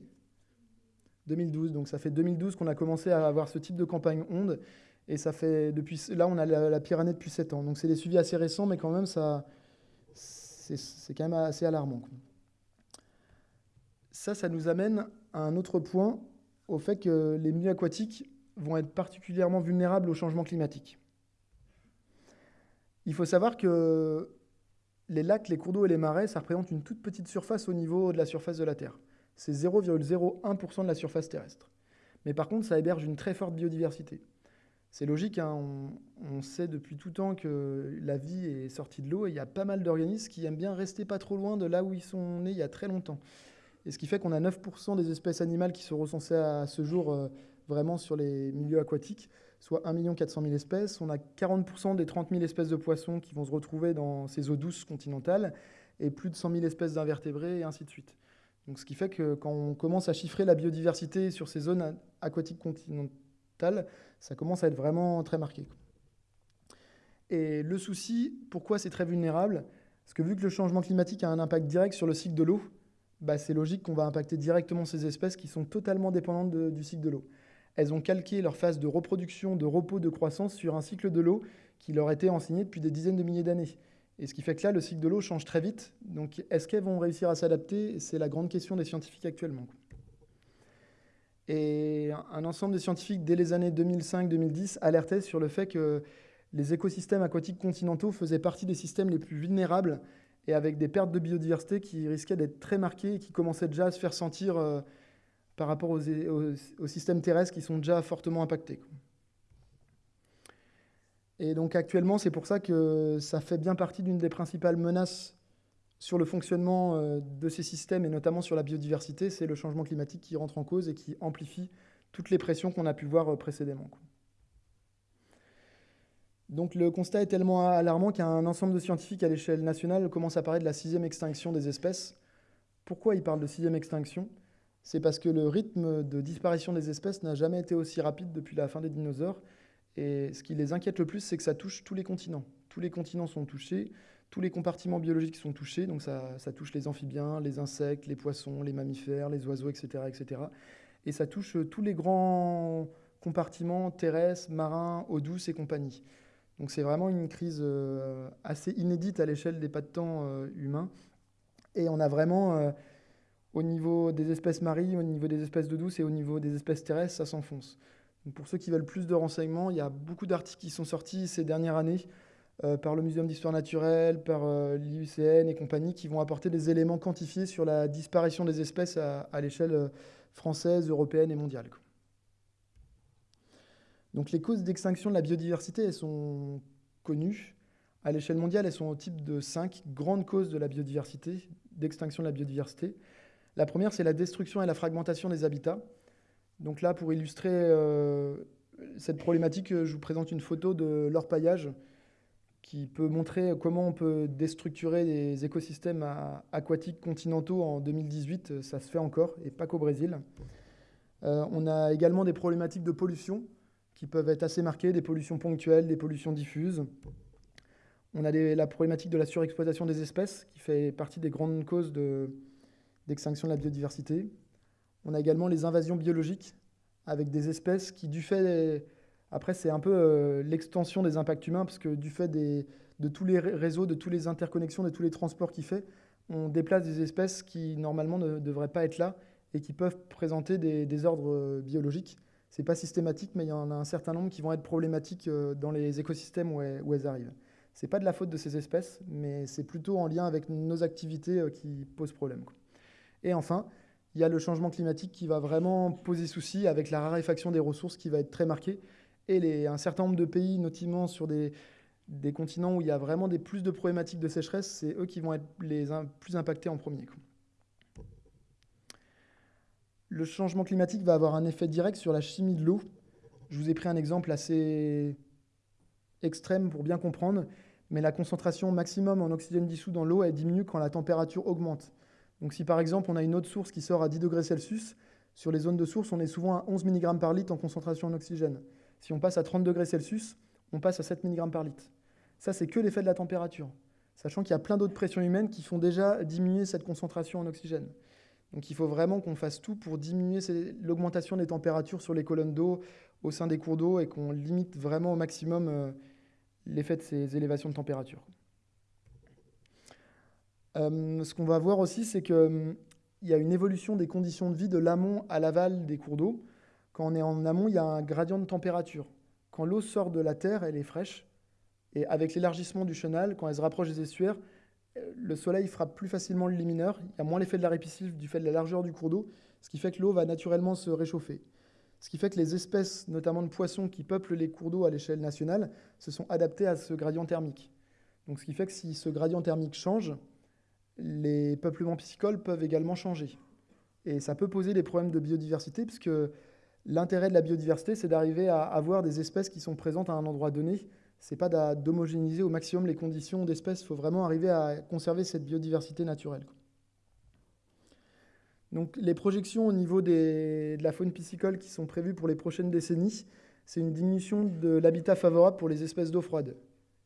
S1: 2012. Donc ça fait 2012 qu'on a commencé à avoir ce type de campagne onde. Et ça fait depuis là, on a la, pire année depuis 7 ans. Donc c'est des suivis assez récents, mais quand même, ça, c'est quand même assez alarmant. Ça, ça nous amène à un autre point, au fait que les milieux aquatiques vont être particulièrement vulnérables au changement climatique. Il faut savoir que les lacs, les cours d'eau et les marais, ça représente une toute petite surface au niveau de la surface de la Terre. C'est 0,01% de la surface terrestre. Mais par contre, ça héberge une très forte biodiversité. C'est logique, hein, on, sait depuis tout temps que la vie est sortie de l'eau et il y a pas mal d'organismes qui aiment bien rester pas trop loin de là où ils sont nés il y a très longtemps. Et ce qui fait qu'on a 9% des espèces animales qui sont recensées à ce jour euh, vraiment sur les milieux aquatiques, soit 1 400 000 espèces. On a 40% des 30 000 espèces de poissons qui vont se retrouver dans ces eaux douces continentales et plus de 100 000 espèces d'invertébrés et ainsi de suite. Donc, ce qui fait que quand on commence à chiffrer la biodiversité sur ces zones aquatiques continentales, ça commence à être vraiment très marqué. Et le souci, pourquoi c'est très vulnérable? Parce que vu que le changement climatique a un impact direct sur le cycle de l'eau, bah c'est logique qu'on va impacter directement ces espèces qui sont totalement dépendantes du cycle de l'eau. Elles ont calqué leur phase de reproduction, de repos, de croissance sur un cycle de l'eau qui leur était enseigné depuis des dizaines de milliers d'années. Et ce qui fait que là, le cycle de l'eau change très vite. Donc, est-ce qu'elles vont réussir à s'adapter? C'est la grande question des scientifiques actuellement. Et un ensemble de scientifiques, dès les années 2005-2010, alertaient sur le fait que les écosystèmes aquatiques continentaux faisaient partie des systèmes les plus vulnérables et avec des pertes de biodiversité qui risquaient d'être très marquées et qui commençaient déjà à se faire sentir euh, par rapport aux, aux, systèmes terrestres qui sont déjà fortement impactés. Et donc actuellement, c'est pour ça que ça fait bien partie d'une des principales menaces sur le fonctionnement euh, de ces systèmes et notamment sur la biodiversité, c'est le changement climatique qui rentre en cause et qui amplifie toutes les pressions qu'on a pu voir euh, précédemment. Donc le constat est tellement alarmant qu'un ensemble de scientifiques à l'échelle nationale commence à parler de la sixième extinction des espèces. Pourquoi ils parlent de sixième extinction? C'est parce que le rythme de disparition des espèces n'a jamais été aussi rapide depuis la fin des dinosaures. Et ce qui les inquiète le plus, c'est que ça touche tous les continents. Tous les continents sont touchés, tous les compartiments biologiques sont touchés, donc ça, touche les amphibiens, les insectes, les poissons, les mammifères, les oiseaux, etc. etc. Et ça touche tous les grands compartiments terrestres, marins, eau douce et compagnie. Donc c'est vraiment une crise euh, assez inédite à l'échelle des pas de temps euh, humains. Et on a vraiment, euh, au niveau des espèces marines, au niveau des espèces d'eau douce et au niveau des espèces terrestres, ça s'enfonce. Pour ceux qui veulent plus de renseignements, il y a beaucoup d'articles qui sont sortis ces dernières années par le Muséum d'histoire naturelle, par l'IUCN et compagnie, qui vont apporter des éléments quantifiés sur la disparition des espèces à, l'échelle française, européenne et mondiale. Donc les causes d'extinction de la biodiversité, sont connues. À l'échelle mondiale, elles sont au type de cinq grandes causes de la biodiversité, d'extinction de la biodiversité. La première, c'est la destruction et la fragmentation des habitats. Donc là, pour illustrer euh, cette problématique, je vous présente une photo de l'orpaillage qui peut montrer comment on peut déstructurer des écosystèmes aquatiques continentaux en 2018. Ça se fait encore, et pas qu'au Brésil. Euh, on a également des problématiques de pollution qui peuvent être assez marquées, des pollutions ponctuelles, des pollutions diffuses. On a la problématique de la surexploitation des espèces, qui fait partie des grandes causes d'extinction de, la biodiversité. On a également les invasions biologiques, avec des espèces qui, du fait... après, c'est un peu euh, l'extension des impacts humains, parce que du fait de tous les réseaux, de toutes les interconnexions, de tous les transports qu'il fait, on déplace des espèces qui, normalement, ne devraient pas être là et qui peuvent présenter des désordres euh, biologiques n'est pas systématique, mais il y en a un certain nombre qui vont être problématiques euh, dans les écosystèmes où elles, arrivent. Ce n'est pas de la faute de ces espèces, mais c'est plutôt en lien avec nos activités qui posent problème. Et enfin, il y a le changement climatique qui va vraiment poser souci avec la raréfaction des ressources qui va être très marquée. Et un certain nombre de pays, notamment sur des, continents où il y a vraiment des plus de problématiques de sécheresse, c'est eux qui vont être les plus impactés en premier le changement climatique va avoir un effet direct sur la chimie de l'eau. Je vous ai pris un exemple assez extrême pour bien comprendre, mais la concentration maximum en oxygène dissous dans l'eau diminue quand la température augmente. Donc si par exemple on a une eau de source qui sort à 10 degrés Celsius, sur les zones de source on est souvent à 11 mg par litre en concentration en oxygène. Si on passe à 30 degrés Celsius, on passe à 7 mg par litre. Ça c'est que l'effet de la température, sachant qu'il y a plein d'autres pressions humaines qui font déjà diminuer cette concentration en oxygène. Donc il faut vraiment qu'on fasse tout pour diminuer l'augmentation des températures sur les colonnes d'eau au sein des cours d'eau et qu'on limite vraiment au maximum euh, l'effet de ces élévations de température. Euh, ce qu'on va voir aussi, c'est qu'il hum, y a une évolution des conditions de vie de l'amont à l'aval des cours d'eau. Quand on est en amont, il y a un gradient de température. Quand l'eau sort de la terre, elle est fraîche. Et avec l'élargissement du chenal, quand elle se rapproche des estuaires, le soleil frappe plus facilement le limineur, il y a moins l'effet de la répiscille du fait de la largeur du cours d'eau, ce qui fait que l'eau va naturellement se réchauffer. Ce qui fait que les espèces, notamment de poissons qui peuplent les cours d'eau à l'échelle nationale, se sont adaptées à ce gradient thermique. Donc ce qui fait que si ce gradient thermique change, les peuplements piscicoles peuvent également changer. Et ça peut poser des problèmes de biodiversité, puisque l'intérêt de la biodiversité, c'est d'arriver à avoir des espèces qui sont présentes à un endroit donné. Ce n'est pas d'homogénéiser au maximum les conditions d'espèces, il faut vraiment arriver à conserver cette biodiversité naturelle. Donc les projections au niveau de la faune piscicole qui sont prévues pour les prochaines décennies, c'est une diminution de l'habitat favorable pour les espèces d'eau froide.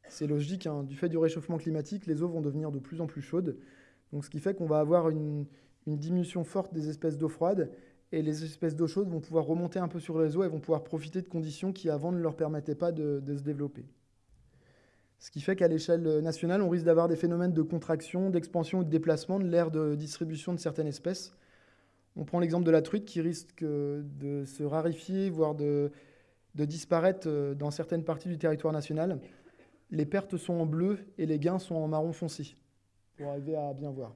S1: C'est logique, hein, du fait du réchauffement climatique, les eaux vont devenir de plus en plus chaudes. Donc ce qui fait qu'on va avoir une, diminution forte des espèces d'eau froide et les espèces d'eau chaude vont pouvoir remonter un peu sur les eaux et vont pouvoir profiter de conditions qui avant ne leur permettaient pas de, se développer. Ce qui fait qu'à l'échelle nationale, on risque d'avoir des phénomènes de contraction, d'expansion ou de déplacement de l'aire de distribution de certaines espèces on prend l'exemple de la truite qui risque de se rarifier, voire de, disparaître euh, dans certaines parties du territoire national. Les pertes sont en bleu et les gains sont en marron foncé, pour arriver à bien voir.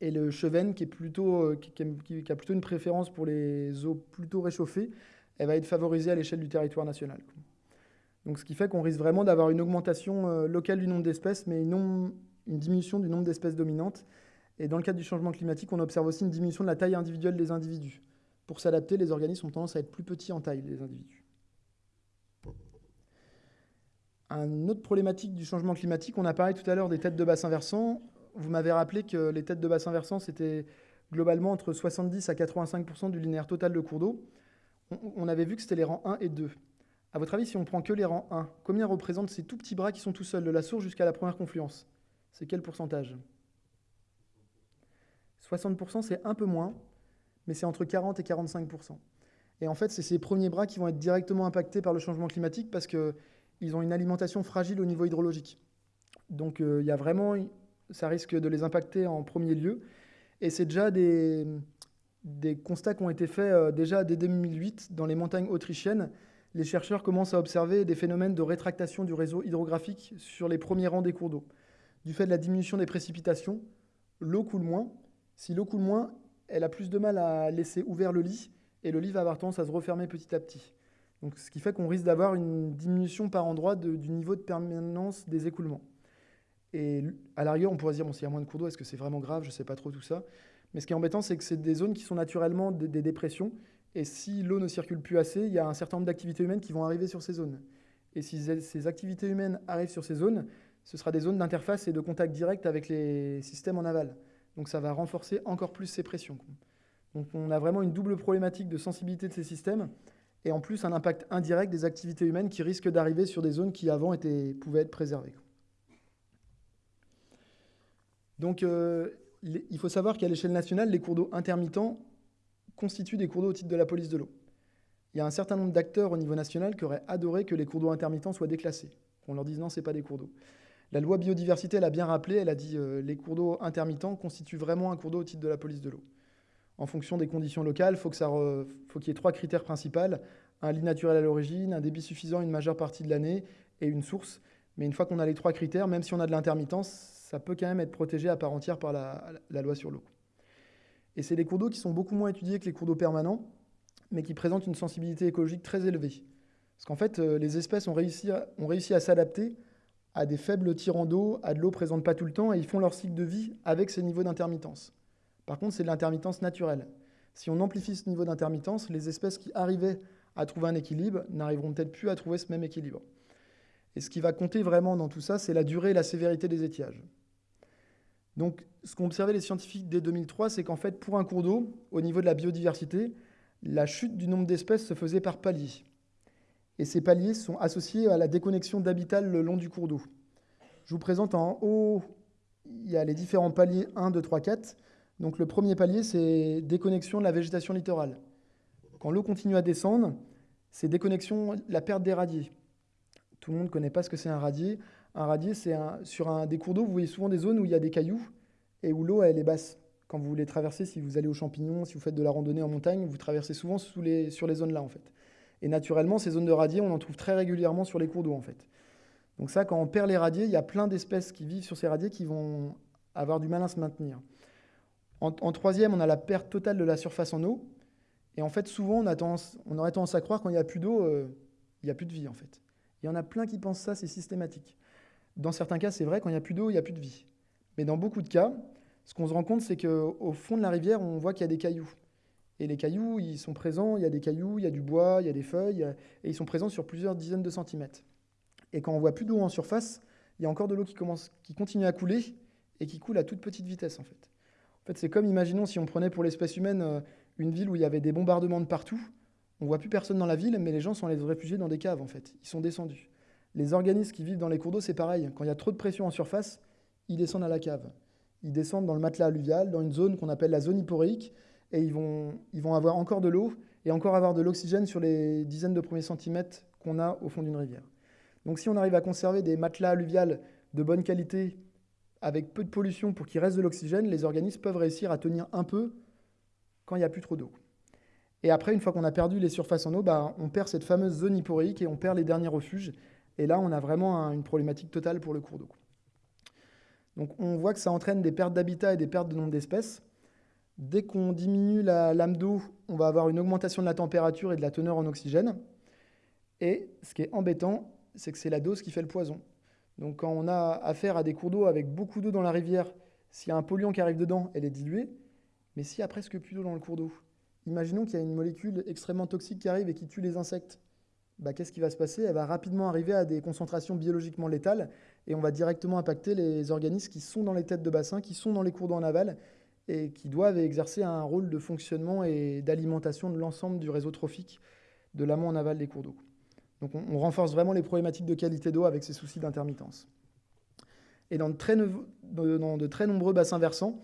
S1: Et le chevenne, euh, qui, a plutôt une préférence pour les eaux plutôt réchauffées, elle va être favorisée à l'échelle du territoire national. Donc, ce qui fait qu'on risque vraiment d'avoir une augmentation euh, locale du nombre d'espèces, mais une diminution du nombre d'espèces dominantes. Et dans le cadre du changement climatique, on observe aussi une diminution de la taille individuelle des individus. Pour s'adapter, les organismes ont tendance à être plus petits en taille, les individus. Une autre problématique du changement climatique, on a parlé tout à l'heure des têtes de bassin versant. Vous m'avez rappelé que les têtes de bassin versant, c'était globalement entre 70 à 85% du linéaire total de cours d'eau. On avait vu que c'était les rangs 1 et 2. À votre avis, si on prend que les rangs 1, combien représentent ces tout petits bras qui sont tout seuls, de la source jusqu'à la première confluence? C'est quel pourcentage? 60%, c'est un peu moins, mais c'est entre 40 et 45%. Et en fait, c'est ces premiers bras qui vont être directement impactés par le changement climatique parce qu'ils ont une alimentation fragile au niveau hydrologique. Donc euh, y a vraiment, ça risque de les impacter en premier lieu. Et c'est déjà des, des constats qui ont été faits euh, déjà dès 2008 dans les montagnes autrichiennes. Les chercheurs commencent à observer des phénomènes de rétractation du réseau hydrographique sur les premiers rangs des cours d'eau. Du fait de la diminution des précipitations, l'eau coule moins, si l'eau coule moins, elle a plus de mal à laisser ouvert le lit et le lit va avoir tendance à se refermer petit à petit. Donc, ce qui fait qu'on risque d'avoir une diminution par endroit du niveau de permanence des écoulements. Et à l'arrière, on pourrait se dire, bon, s'il y a moins de cours d'eau, est-ce que c'est vraiment grave? Je ne sais pas trop tout ça. Mais ce qui est embêtant, c'est que c'est des zones qui sont naturellement des, dépressions. Et si l'eau ne circule plus assez, il y a un certain nombre d'activités humaines qui vont arriver sur ces zones. Et si ces activités humaines arrivent sur ces zones, ce sera des zones d'interface et de contact direct avec les systèmes en aval. Donc ça va renforcer encore plus ces pressions. Donc on a vraiment une double problématique de sensibilité de ces systèmes et en plus un impact indirect des activités humaines qui risquent d'arriver sur des zones qui avant étaient, pouvaient être préservées. Donc euh, il faut savoir qu'à l'échelle nationale, les cours d'eau intermittents constituent des cours d'eau au titre de la police de l'eau. Il y a un certain nombre d'acteurs au niveau national qui auraient adoré que les cours d'eau intermittents soient déclassés. On leur dise non, ce n'est pas des cours d'eau. La loi biodiversité, elle a bien rappelé, elle a dit euh, les cours d'eau intermittents constituent vraiment un cours d'eau au titre de la police de l'eau. En fonction des conditions locales, il faut qu'il y ait trois critères principaux un lit naturel à l'origine, un débit suffisant une majeure partie de l'année et une source. Mais une fois qu'on a les trois critères, même si on a de l'intermittence, ça peut quand même être protégé à part entière par la, loi sur l'eau. Et c'est des cours d'eau qui sont beaucoup moins étudiés que les cours d'eau permanents, mais qui présentent une sensibilité écologique très élevée. Parce qu'en fait, euh, les espèces ont réussi à s'adapter à des faibles tirants d'eau, à de l'eau présente pas tout le temps, et ils font leur cycle de vie avec ces niveaux d'intermittence. Par contre, c'est de l'intermittence naturelle. Si on amplifie ce niveau d'intermittence, les espèces qui arrivaient à trouver un équilibre n'arriveront peut-être plus à trouver ce même équilibre. Et ce qui va compter vraiment dans tout ça, c'est la durée et la sévérité des étiages. Donc, ce qu'ont observé les scientifiques dès 2003, c'est qu'en fait, pour un cours d'eau, au niveau de la biodiversité, la chute du nombre d'espèces se faisait par palier et ces paliers sont associés à la déconnexion d'habitat le long du cours d'eau. Je vous présente en haut, il y a les différents paliers 1, 2, 3, 4. Donc le premier palier, c'est déconnexion de la végétation littorale. Quand l'eau continue à descendre, c'est déconnexion, la perte des radiers. Tout le monde ne connaît pas ce que c'est un radier. Un radier, c'est sur un, des cours d'eau, vous voyez souvent des zones où il y a des cailloux et où l'eau elle est basse. Quand vous voulez traverser, si vous allez aux champignons, si vous faites de la randonnée en montagne, vous traversez souvent sous les, sur les zones-là en fait. Et naturellement, ces zones de radier, on en trouve très régulièrement sur les cours d'eau en fait. Donc ça, quand on perd les radiers, il y a plein d'espèces qui vivent sur ces radiers qui vont avoir du mal à se maintenir. En, troisième, on a la perte totale de la surface en eau. Et en fait, souvent, on, a tendance, aurait tendance à croire quand il n'y a plus d'eau, euh, il n'y a plus de vie, en fait. Il y en a plein qui pensent ça, c'est systématique. Dans certains cas, c'est vrai, quand il n'y a plus d'eau, il n'y a plus de vie. Mais dans beaucoup de cas, ce qu'on se rend compte, c'est qu'au fond de la rivière, on voit qu'il y a des cailloux. Et les cailloux, ils sont présents, il y a des cailloux, il y a du bois, il y a des feuilles, et ils sont présents sur plusieurs dizaines de centimètres. Et quand on voit plus d'eau en surface, il y a encore de l'eau qui, qui continue à couler et qui coule à toute petite vitesse en fait. En fait, c'est comme, imaginons, si on prenait pour l'espèce humaine euh, une ville où il y avait des bombardements de partout, on voit plus personne dans la ville, mais les gens sont allés se réfugier dans des caves en fait. Ils sont descendus. Les organismes qui vivent dans les cours d'eau, c'est pareil. Quand il y a trop de pression en surface, ils descendent à la cave. Ils descendent dans le matelas alluvial, dans une zone qu'on appelle la zone hyporéique, et ils vont, ils vont avoir encore de l'eau et encore avoir de l'oxygène sur les dizaines de premiers centimètres qu'on a au fond d'une rivière. Donc si on arrive à conserver des matelas alluviales de bonne qualité avec peu de pollution pour qu'il reste de l'oxygène, les organismes peuvent réussir à tenir un peu quand il n'y a plus trop d'eau. Et après, une fois qu'on a perdu les surfaces en eau, bah, on perd cette fameuse zone hyporéique et on perd les derniers refuges. Et là, on a vraiment une problématique totale pour le cours d'eau. Donc on voit que ça entraîne des pertes d'habitat et des pertes de nombre d'espèces. Dès qu'on diminue la lame d'eau, on va avoir une augmentation de la température et de la teneur en oxygène. Et ce qui est embêtant, c'est que c'est la dose qui fait le poison. Donc quand on a affaire à des cours d'eau avec beaucoup d'eau dans la rivière, s'il y a un polluant qui arrive dedans, elle est diluée. Mais s'il y a presque plus d'eau dans le cours d'eau, imaginons qu'il y a une molécule extrêmement toxique qui arrive et qui tue les insectes. Bah, qu'est-ce qui va se passer? Elle va rapidement arriver à des concentrations biologiquement létales et on va directement impacter les organismes qui sont dans les têtes de bassin, qui sont dans les cours d'eau en aval et qui doivent exercer un rôle de fonctionnement et d'alimentation de l'ensemble du réseau trophique de l'amont en aval des cours d'eau. Donc on, renforce vraiment les problématiques de qualité d'eau avec ces soucis d'intermittence. Et dans de, très nombreux bassins versants,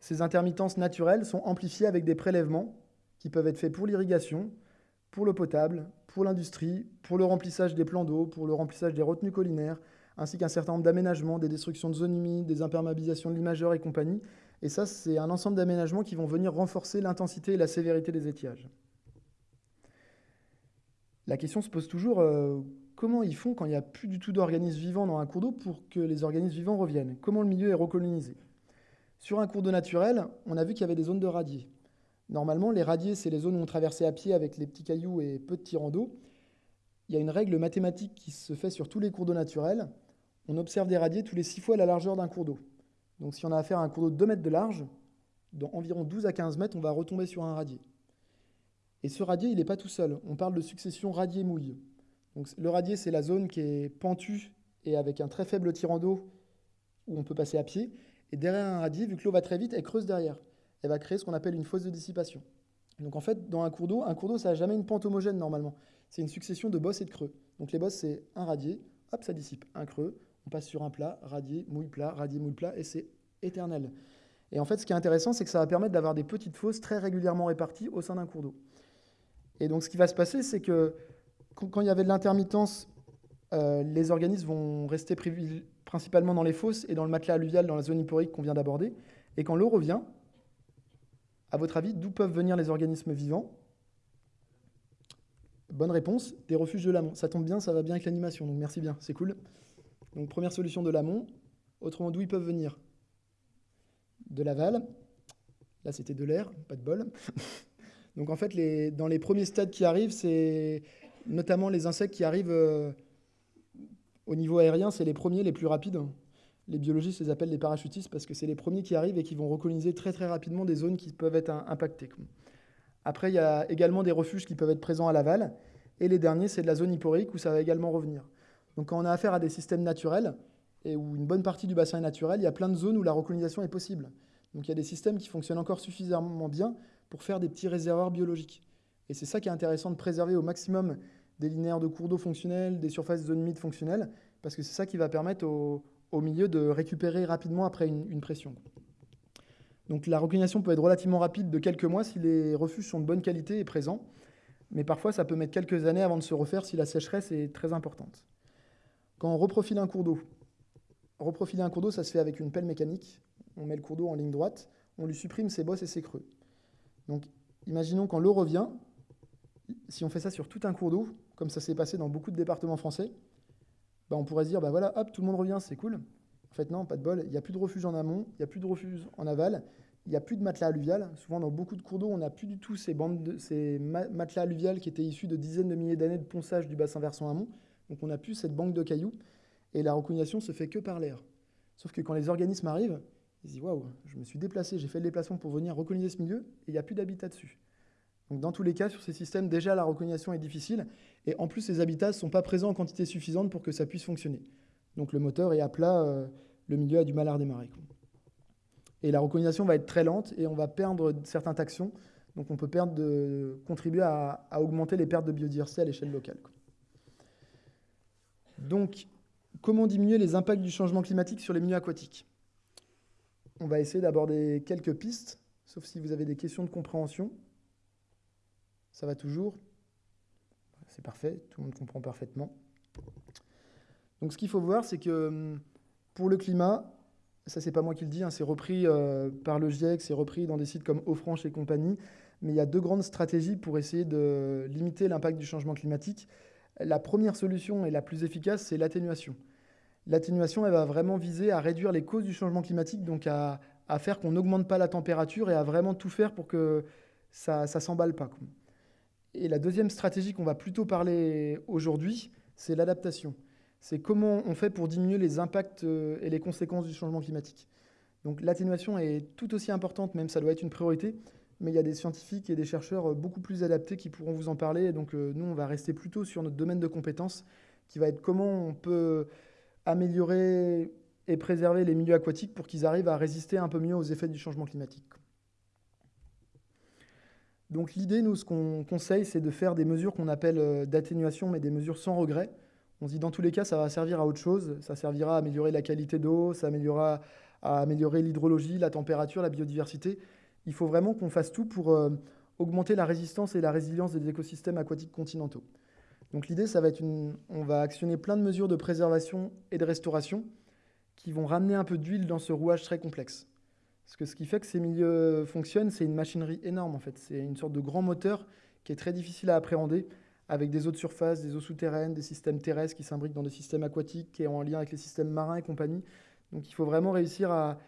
S1: ces intermittences naturelles sont amplifiées avec des prélèvements qui peuvent être faits pour l'irrigation, pour l'eau potable, pour l'industrie, pour le remplissage des plans d'eau, pour le remplissage des retenues collinaires, ainsi qu'un certain nombre d'aménagements, des destructions de zones humides, des imperméabilisations de l'imageur et compagnie, et ça, c'est un ensemble d'aménagements qui vont venir renforcer l'intensité et la sévérité des étiages. La question se pose toujours, euh, comment ils font quand il n'y a plus du tout d'organismes vivants dans un cours d'eau pour que les organismes vivants reviennent? Comment le milieu est recolonisé? Sur un cours d'eau naturel, on a vu qu'il y avait des zones de radiers. Normalement, les radiers, c'est les zones où on traversait à pied avec les petits cailloux et peu de tirants d'eau. Il y a une règle mathématique qui se fait sur tous les cours d'eau naturels. On observe des radiers tous les six fois la largeur d'un cours d'eau. Donc si on a affaire à un cours d'eau de 2 mètres de large, dans environ 12 à 15 mètres, on va retomber sur un radier. Et ce radier, il n'est pas tout seul. On parle de succession radier-mouille. Donc le radier, c'est la zone qui est pentue et avec un très faible tirant d'eau où on peut passer à pied. Et derrière un radier, vu que l'eau va très vite, elle creuse derrière. Elle va créer ce qu'on appelle une fosse de dissipation. Donc en fait, dans un cours d'eau, un cours d'eau, ça n'a jamais une pente homogène normalement. C'est une succession de bosses et de creux. Donc les bosses, c'est un radier, hop, ça dissipe. Un creux, on passe sur un plat, radier, mouille plat, radier, mouille plat, et c'est éternel. Et en fait, ce qui est intéressant, c'est que ça va permettre d'avoir des petites fosses très régulièrement réparties au sein d'un cours d'eau. Et donc, ce qui va se passer, c'est que quand il y avait de l'intermittence, euh, les organismes vont rester principalement dans les fosses et dans le matelas alluvial, dans la zone hyporique qu'on vient d'aborder. Et quand l'eau revient, à votre avis, d'où peuvent venir les organismes vivants? Bonne réponse, des refuges de l'amont. Ça tombe bien, ça va bien avec l'animation, donc merci bien, c'est cool. Donc première solution de l'amont. Autrement, d'où ils peuvent venir? De l'aval. Là, c'était de l'air, pas de bol. Donc en fait, dans les premiers stades qui arrivent, c'est notamment les insectes qui arrivent euh, au niveau aérien, c'est les premiers, les plus rapides. Les biologistes les appellent les parachutistes parce que c'est les premiers qui arrivent et qui vont recoloniser très très rapidement des zones qui peuvent être impactées. Après, il y a également des refuges qui peuvent être présents à l'aval. Et les derniers, c'est de la zone hyporique où ça va également revenir. Donc quand on a affaire à des systèmes naturels, et où une bonne partie du bassin est naturel, il y a plein de zones où la recolonisation est possible. Donc il y a des systèmes qui fonctionnent encore suffisamment bien pour faire des petits réservoirs biologiques. Et c'est ça qui est intéressant de préserver au maximum des linéaires de cours d'eau fonctionnels, des surfaces de zones humides fonctionnelles, parce que c'est ça qui va permettre au, milieu de récupérer rapidement après une, pression. Donc la recolonisation peut être relativement rapide de quelques mois si les refuges sont de bonne qualité et présents, mais parfois ça peut mettre quelques années avant de se refaire si la sécheresse est très importante. Quand on reprofile un cours d'eau, reprofiler un cours d'eau, ça se fait avec une pelle mécanique. On met le cours d'eau en ligne droite, on lui supprime ses bosses et ses creux. Donc, imaginons quand l'eau revient, si on fait ça sur tout un cours d'eau, comme ça s'est passé dans beaucoup de départements français, bah on pourrait se dire, bah voilà, hop, tout le monde revient, c'est cool. En fait, non, pas de bol, il n'y a plus de refuge en amont, il n'y a plus de refuge en aval, il n'y a plus de matelas alluvial. Souvent, dans beaucoup de cours d'eau, on n'a plus du tout ces, bandes de, ces matelas alluviales qui étaient issus de dizaines de milliers d'années de ponçage du bassin versant amont. Donc, on n'a plus cette banque de cailloux. Et la recognation se fait que par l'air. Sauf que quand les organismes arrivent, ils se disent Waouh, je me suis déplacé, j'ai fait le déplacement pour venir recoloniser ce milieu, et il n'y a plus d'habitat dessus. Donc, dans tous les cas, sur ces systèmes, déjà la reconnaissance est difficile. Et en plus, ces habitats ne sont pas présents en quantité suffisante pour que ça puisse fonctionner. Donc, le moteur est à plat, euh, le milieu a du mal à redémarrer. Et la reconnaissance va être très lente et on va perdre certains taxons. Donc, on peut perdre de, contribuer à, augmenter les pertes de biodiversité à l'échelle locale. Donc, comment diminuer les impacts du changement climatique sur les milieux aquatiques? On va essayer d'aborder quelques pistes, sauf si vous avez des questions de compréhension. Ça va toujours C'est parfait, tout le monde comprend parfaitement. Donc ce qu'il faut voir, c'est que hum, pour le climat, ça c'est pas moi qui le dis, hein, c'est repris euh, par le GIEC, c'est repris dans des sites comme Eau-Franche et compagnie, mais il y a deux grandes stratégies pour essayer de limiter l'impact du changement climatique. La première solution et la plus efficace, c'est l'atténuation. L'atténuation, elle va vraiment viser à réduire les causes du changement climatique, donc à, faire qu'on n'augmente pas la température et à vraiment tout faire pour que ça ne s'emballe pas. Et la deuxième stratégie qu'on va plutôt parler aujourd'hui, c'est l'adaptation. C'est comment on fait pour diminuer les impacts euh, et les conséquences du changement climatique. Donc l'atténuation est tout aussi importante, même ça doit être une priorité, mais il y a des scientifiques et des chercheurs euh, beaucoup plus adaptés qui pourront vous en parler. donc euh, nous, on va rester plutôt sur notre domaine de compétences, qui va être comment on peut améliorer et préserver les milieux aquatiques pour qu'ils arrivent à résister un peu mieux aux effets du changement climatique. Donc l'idée, nous, ce qu'on conseille, c'est de faire des mesures qu'on appelle euh, d'atténuation, mais des mesures sans regret. On se dit dans tous les cas, ça va servir à autre chose. Ça servira à améliorer la qualité d'eau, ça améliorera à améliorer l'hydrologie, la température, la biodiversité. Il faut vraiment qu'on fasse tout pour euh, augmenter la résistance et la résilience des écosystèmes aquatiques continentaux. Donc l'idée, ça va être une... On va actionner plein de mesures de préservation et de restauration qui vont ramener un peu d'huile dans ce rouage très complexe. Parce que ce qui fait que ces milieux fonctionnent, c'est une machinerie énorme en fait. C'est une sorte de grand moteur qui est très difficile à appréhender, avec des eaux de surface, des eaux souterraines, des systèmes terrestres qui s'imbriquent dans des systèmes aquatiques, qui est en lien avec les systèmes marins et compagnie. Donc il faut vraiment réussir à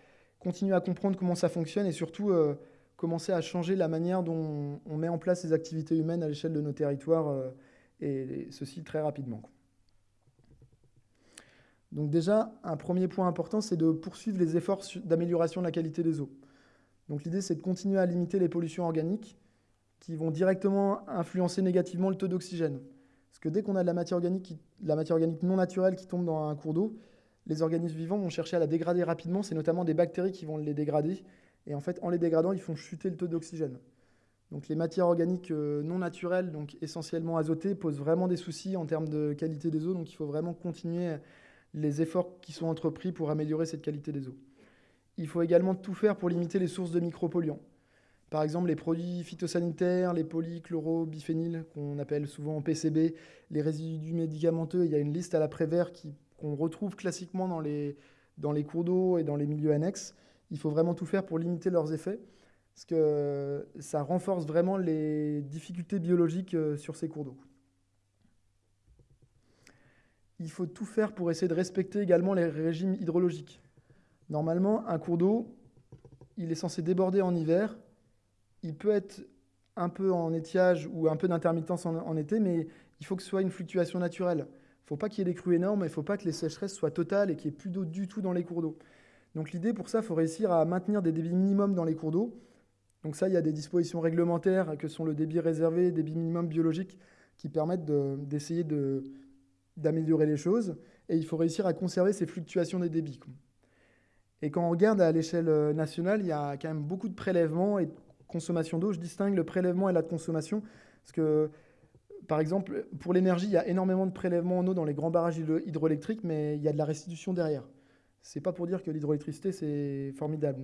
S1: continuer à comprendre comment ça fonctionne et surtout euh, commencer à changer la manière dont on met en place ces activités humaines à l'échelle de nos territoires, euh, et ceci très rapidement. Donc déjà, un premier point important, c'est de poursuivre les efforts d'amélioration de la qualité des eaux. Donc l'idée, c'est de continuer à limiter les pollutions organiques qui vont directement influencer négativement le taux d'oxygène. Parce que dès qu'on a de la matière, organique la matière organique non naturelle qui tombe dans un cours d'eau, les organismes vivants vont chercher à la dégrader rapidement. C'est notamment des bactéries qui vont les dégrader. Et en fait, en les dégradant, ils font chuter le taux d'oxygène. Donc les matières organiques euh, non naturelles, donc essentiellement azotées, posent vraiment des soucis en termes de qualité des eaux. Donc il faut vraiment continuer les efforts qui sont entrepris pour améliorer cette qualité des eaux. Il faut également tout faire pour limiter les sources de micropolluants. Par exemple, les produits phytosanitaires, les polychlorobiphéniles, qu'on appelle souvent PCB, les résidus médicamenteux, il y a une liste à l'après-vert qu'on retrouve classiquement dans les, dans les cours d'eau et dans les milieux annexes. Il faut vraiment tout faire pour limiter leurs effets, parce que ça renforce vraiment les difficultés biologiques euh, sur ces cours d'eau il faut tout faire pour essayer de respecter également les régimes hydrologiques. Normalement, un cours d'eau, il est censé déborder en hiver. Il peut être un peu en étiage ou un peu d'intermittence en, été, mais il faut que ce soit une fluctuation naturelle. Il ne faut pas qu'il y ait des crues énormes, il ne faut pas que les sécheresses soient totales et qu'il n'y ait plus d'eau du tout dans les cours d'eau. Donc l'idée pour ça, il faut réussir à maintenir des débits minimums dans les cours d'eau. Donc ça, il y a des dispositions réglementaires que sont le débit réservé, débit minimum biologique, qui permettent d'essayer de, d'améliorer les choses, et il faut réussir à conserver ces fluctuations des débits. Et quand on regarde à l'échelle euh, nationale, il y a quand même beaucoup de prélèvements et de consommation d'eau. Je distingue le prélèvement et la consommation, parce que, par exemple, pour l'énergie, il y a énormément de prélèvements en eau dans les grands barrages hydroélectriques, mais il y a de la restitution derrière. C'est pas pour dire que l'hydroélectricité, c'est formidable.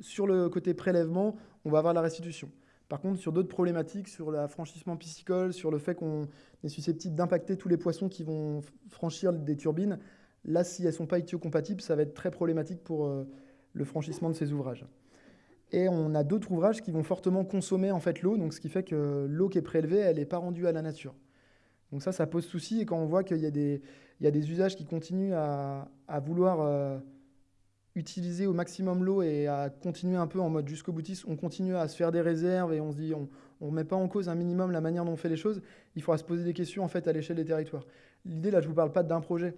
S1: Sur le côté prélèvement, on va avoir la restitution. Par contre, sur d'autres problématiques, sur l'affranchissement piscicole, sur le fait qu'on est susceptible d'impacter tous les poissons qui vont franchir des turbines, là, si elles ne sont pas compatibles, ça va être très problématique pour euh, le franchissement de ces ouvrages. Et on a d'autres ouvrages qui vont fortement consommer en fait l'eau, donc ce qui fait que l'eau qui est prélevée, elle n'est pas rendue à la nature. Donc ça, ça pose souci. Et quand on voit qu'il y, a des usages qui continuent à, vouloir euh, utiliser au maximum l'eau et à continuer un peu en mode jusqu'au boutiste, on continue à se faire des réserves et on se dit on ne met pas en cause un minimum la manière dont on fait les choses, il faudra se poser des questions en fait à l'échelle des territoires. L'idée là, je ne vous parle pas d'un projet,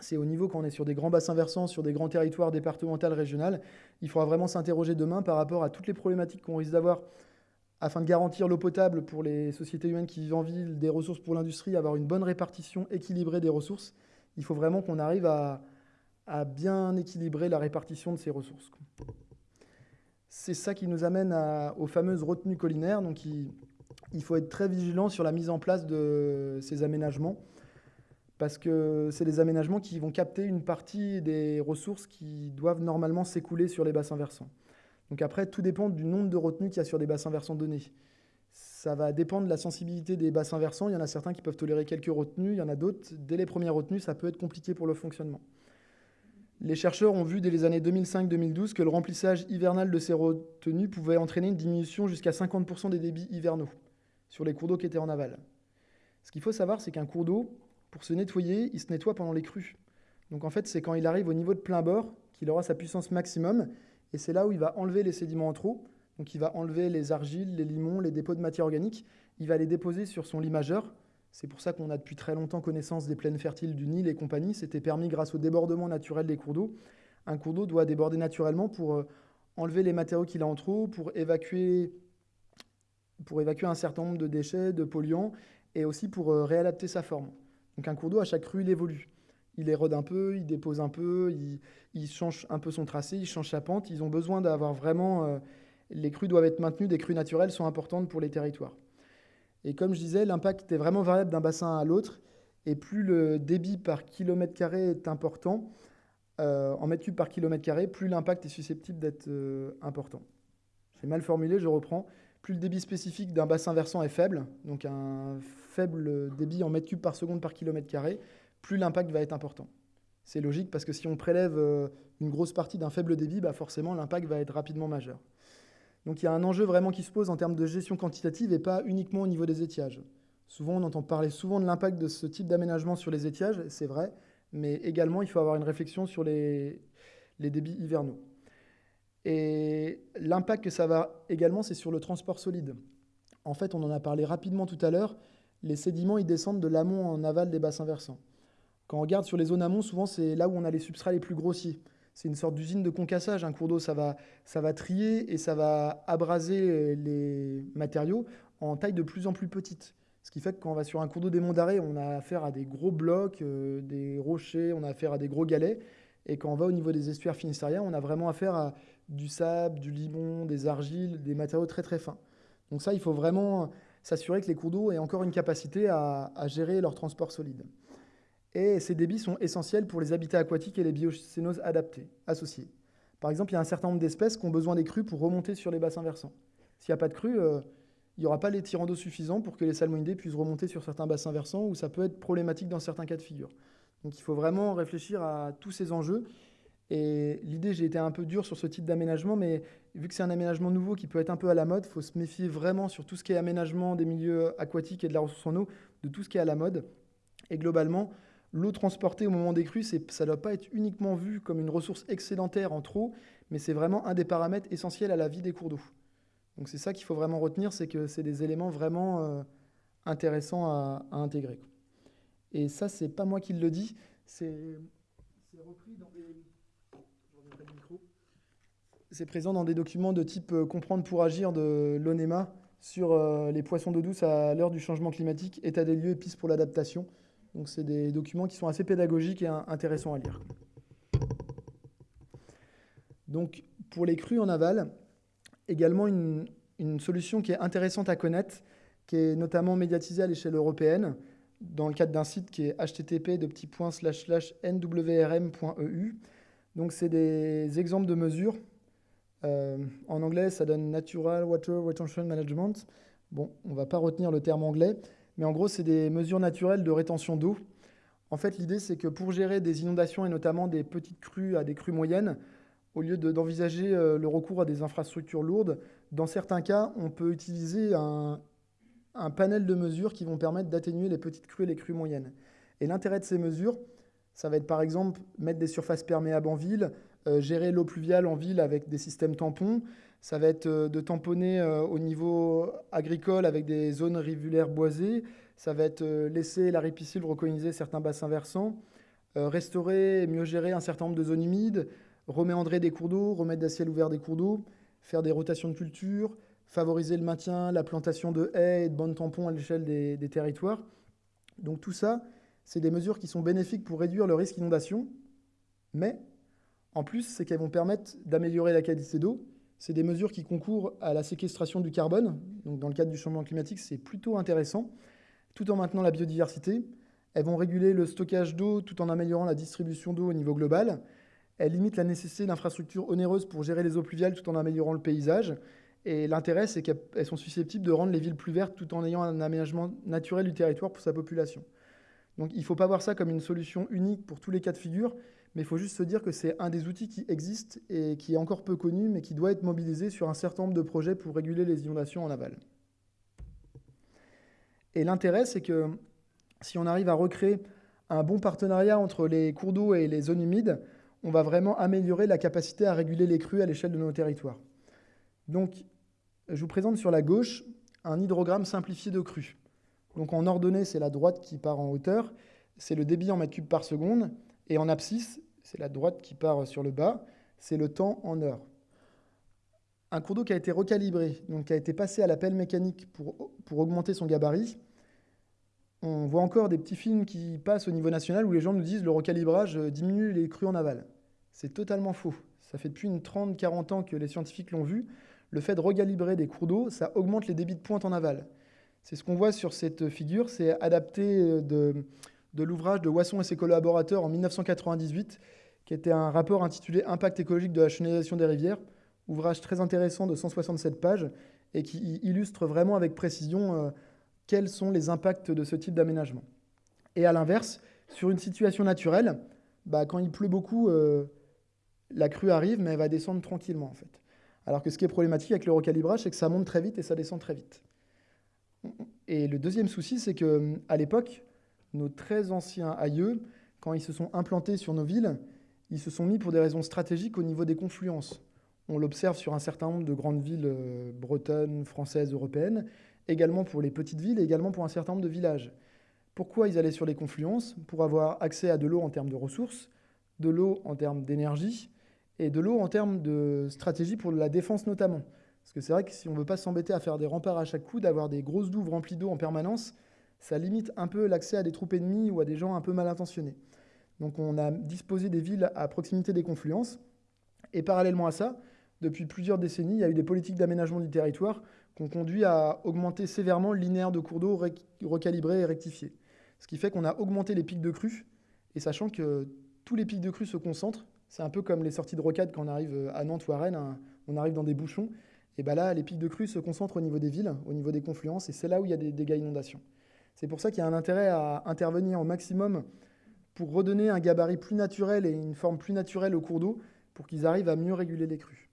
S1: c'est au niveau quand on est sur des grands bassins versants, sur des grands territoires départementaux, régionaux, il faudra vraiment s'interroger demain par rapport à toutes les problématiques qu'on risque d'avoir afin de garantir l'eau potable pour les sociétés humaines qui vivent en ville, des ressources pour l'industrie, avoir une bonne répartition équilibrée des ressources. Il faut vraiment qu'on arrive à, à bien équilibrer la répartition de ces ressources. C'est ça qui nous amène aux fameuses retenues collinaires. Donc il, il, faut être très vigilant sur la mise en place de ces aménagements parce que c'est des aménagements qui vont capter une partie des ressources qui doivent normalement s'écouler sur les bassins versants. Donc après, tout dépend du nombre de retenues qu'il y a sur des bassins versants donnés. Ça va dépendre de la sensibilité des bassins versants. Il y en a certains qui peuvent tolérer quelques retenues, il y en a d'autres, dès les premières retenues, ça peut être compliqué pour le fonctionnement. Les chercheurs ont vu dès les années 2005-2012 que le remplissage hivernal de ces retenues pouvait entraîner une diminution jusqu'à 50% des débits hivernaux sur les cours d'eau qui étaient en aval. Ce qu'il faut savoir, c'est qu'un cours d'eau, pour se nettoyer, il se nettoie pendant les crues. Donc en fait, c'est quand il arrive au niveau de plein bord qu'il aura sa puissance maximum, et c'est là où il va enlever les sédiments en trop. Donc il va enlever les argiles, les limons, les dépôts de matière organique, il va les déposer sur son lit majeur, c'est pour ça qu'on a depuis très longtemps connaissance des plaines fertiles du Nil et compagnie. C'était permis grâce au débordement naturel des cours d'eau. Un cours d'eau doit déborder naturellement pour euh, enlever les matériaux qu'il a en trop, pour évacuer, un certain nombre de déchets, de polluants, et aussi pour euh, réadapter sa forme. Donc un cours d'eau, à chaque rue, il évolue. Il érode un peu, il dépose un peu, il, change un peu son tracé, il change sa pente. Ils ont besoin d'avoir vraiment... Euh, les crues doivent être maintenues, des crues naturelles sont importantes pour les territoires. Et comme je disais, l'impact est vraiment variable d'un bassin à l'autre. Et plus le débit par kilomètre carré est important, euh, en mètres cubes par kilomètre carré, plus l'impact est susceptible d'être euh, important. C'est mal formulé, je reprends. Plus le débit spécifique d'un bassin versant est faible, donc un faible débit en mètres cubes par seconde par kilomètre carré, plus l'impact va être important. C'est logique parce que si on prélève euh, une grosse partie d'un faible débit, bah forcément l'impact va être rapidement majeur. Donc il y a un enjeu vraiment qui se pose en termes de gestion quantitative et pas uniquement au niveau des étiages. Souvent, on entend parler souvent de l'impact de ce type d'aménagement sur les étiages, c'est vrai, mais également, il faut avoir une réflexion sur les, débits hivernaux. Et l'impact que ça va également, c'est sur le transport solide. En fait, on en a parlé rapidement tout à l'heure, les sédiments, ils descendent de l'amont en aval des bassins versants. Quand on regarde sur les zones amont, souvent, c'est là où on a les substrats les plus grossiers c'est une sorte d'usine de concassage. Un cours d'eau, ça va, ça va trier et ça va abraser les matériaux en taille de plus en plus petite. Ce qui fait que quand on va sur un cours d'eau des monts d'arrêt, on a affaire à des gros blocs, euh, des rochers, on a affaire à des gros galets. Et quand on va au niveau des estuaires finistériens, on a vraiment affaire à du sable, du limon, des argiles, des matériaux très très fins. Donc ça, il faut vraiment s'assurer que les cours d'eau aient encore une capacité à, à gérer leur transport solide. Et ces débits sont essentiels pour les habitats aquatiques et les biocénoses adaptées, associées. Par exemple, il y a un certain nombre d'espèces qui ont besoin des crues pour remonter sur les bassins versants. S'il n'y a pas de crues, euh, il n'y aura pas les tirants d'eau suffisants pour que les salmonidés puissent remonter sur certains bassins versants où ça peut être problématique dans certains cas de figure. Donc il faut vraiment réfléchir à tous ces enjeux. Et l'idée, j'ai été un peu dur sur ce type d'aménagement, mais vu que c'est un aménagement nouveau qui peut être un peu à la mode, il faut se méfier vraiment sur tout ce qui est aménagement des milieux aquatiques et de la ressource en eau, de tout ce qui est à la mode. Et globalement, L'eau transportée au moment des crues, ça ne doit pas être uniquement vu comme une ressource excédentaire en trop, mais c'est vraiment un des paramètres essentiels à la vie des cours d'eau. Donc c'est ça qu'il faut vraiment retenir, c'est que c'est des éléments vraiment euh, intéressants à, intégrer. Et ça, c'est pas moi qui le dis, c'est présent dans des documents de type euh, Comprendre pour agir de l'ONEMA sur euh, les poissons d'eau douce à l'heure du changement climatique, état des lieux et pistes pour l'adaptation. Donc c'est des documents qui sont assez pédagogiques et intéressants à lire. Donc pour les crues en aval, également une, solution qui est intéressante à connaître, qui est notamment médiatisée à l'échelle européenne, dans le cadre d'un site qui est http nwrm.eu. Donc c'est des exemples de mesures. Euh, en anglais, ça donne Natural Water Retention Management. Bon, on ne va pas retenir le terme anglais, mais en gros, c'est des mesures naturelles de rétention d'eau. En fait, l'idée, c'est que pour gérer des inondations et notamment des petites crues à des crues moyennes, au lieu d'envisager euh, le recours à des infrastructures lourdes, dans certains cas, on peut utiliser un, panel de mesures qui vont permettre d'atténuer les petites crues et les crues moyennes. Et l'intérêt de ces mesures, ça va être par exemple mettre des surfaces perméables en ville, gérer l'eau pluviale en ville avec des systèmes tampons. Ça va être de tamponner au niveau agricole avec des zones rivulaires boisées. Ça va être laisser la ripisylve recoloniser certains bassins versants. restaurer et mieux gérer un certain nombre de zones humides. Reméandrer des cours d'eau, remettre des ciels ouverts des cours d'eau. Faire des rotations de culture favoriser le maintien, la plantation de haies et de bandes tampons à l'échelle des, territoires. Donc tout ça, c'est des mesures qui sont bénéfiques pour réduire le risque d'inondation, mais en plus, c'est qu'elles vont permettre d'améliorer la qualité d'eau. C'est des mesures qui concourent à la séquestration du carbone. Donc dans le cadre du changement climatique, c'est plutôt intéressant, tout en maintenant la biodiversité. Elles vont réguler le stockage d'eau tout en améliorant la distribution d'eau au niveau global. Elles limitent la nécessité d'infrastructures onéreuses pour gérer les eaux pluviales tout en améliorant le paysage. Et l'intérêt, c'est qu'elles sont susceptibles de rendre les villes plus vertes tout en ayant un aménagement naturel du territoire pour sa population. Donc il ne faut pas voir ça comme une solution unique pour tous les cas de figure, mais il faut juste se dire que c'est un des outils qui existe et qui est encore peu connu, mais qui doit être mobilisé sur un certain nombre de projets pour réguler les inondations en aval. Et l'intérêt, c'est que si on arrive à recréer un bon partenariat entre les cours d'eau et les zones humides, on va vraiment améliorer la capacité à réguler les crues à l'échelle de nos territoires. Donc, je vous présente sur la gauche un hydrogramme simplifié de crues. Donc en ordonnée, c'est la droite qui part en hauteur, c'est le débit en mètres cubes par seconde, et en abscisse, c'est la droite qui part sur le bas, c'est le temps en heure. Un cours d'eau qui a été recalibré, donc qui a été passé à la pelle mécanique pour, pour augmenter son gabarit, on voit encore des petits films qui passent au niveau national où les gens nous disent le recalibrage diminue les crues en aval. C'est totalement faux. Ça fait depuis une 30-40 ans que les scientifiques l'ont vu le fait de recalibrer des cours d'eau, ça augmente les débits de pointe en aval. C'est ce qu'on voit sur cette figure, c'est adapté euh, de, l'ouvrage de Wasson et ses collaborateurs en 1998, qui était un rapport intitulé Impact écologique de la chenalisation des rivières, ouvrage très intéressant de 167 pages et qui illustre vraiment avec précision euh, quels sont les impacts de ce type d'aménagement. Et à l'inverse, sur une situation naturelle, bah, quand il pleut beaucoup, euh, la crue arrive, mais elle va descendre tranquillement en fait. Alors que ce qui est problématique avec le recalibrage, c'est que ça monte très vite et ça descend très vite. Et le deuxième souci, c'est qu'à l'époque, nos très anciens aïeux, quand ils se sont implantés sur nos villes, ils se sont mis pour des raisons stratégiques au niveau des confluences. On l'observe sur un certain nombre de grandes villes euh, bretonnes, françaises, européennes, également pour les petites villes et également pour un certain nombre de villages. Pourquoi ils allaient sur les confluences? Pour avoir accès à de l'eau en termes de ressources, de l'eau en termes d'énergie, et de l'eau en termes de stratégie pour la défense notamment. Parce que c'est vrai que si on ne veut pas s'embêter à faire des remparts à chaque coup, d'avoir des grosses douves remplies d'eau en permanence, ça limite un peu l'accès à des troupes ennemies ou à des gens un peu mal intentionnés. Donc on a disposé des villes à proximité des confluences. Et parallèlement à ça, depuis plusieurs décennies, il y a eu des politiques d'aménagement du territoire qui ont conduit à augmenter sévèrement le linéaire de cours d'eau recalibré et rectifié. Ce qui fait qu'on a augmenté les pics de crue, et sachant que tous les pics de crue se concentrent, c'est un peu comme les sorties de rocade quand on arrive à Nantes ou à Rennes, hein. on arrive dans des bouchons. Et bien là, les pics de crue se concentrent au niveau des villes, au niveau des confluences, et c'est là où il y a des dégâts inondations. C'est pour ça qu'il y a un intérêt à intervenir au maximum pour redonner un gabarit plus naturel et une forme plus naturelle au cours d'eau pour qu'ils arrivent à mieux réguler les crues.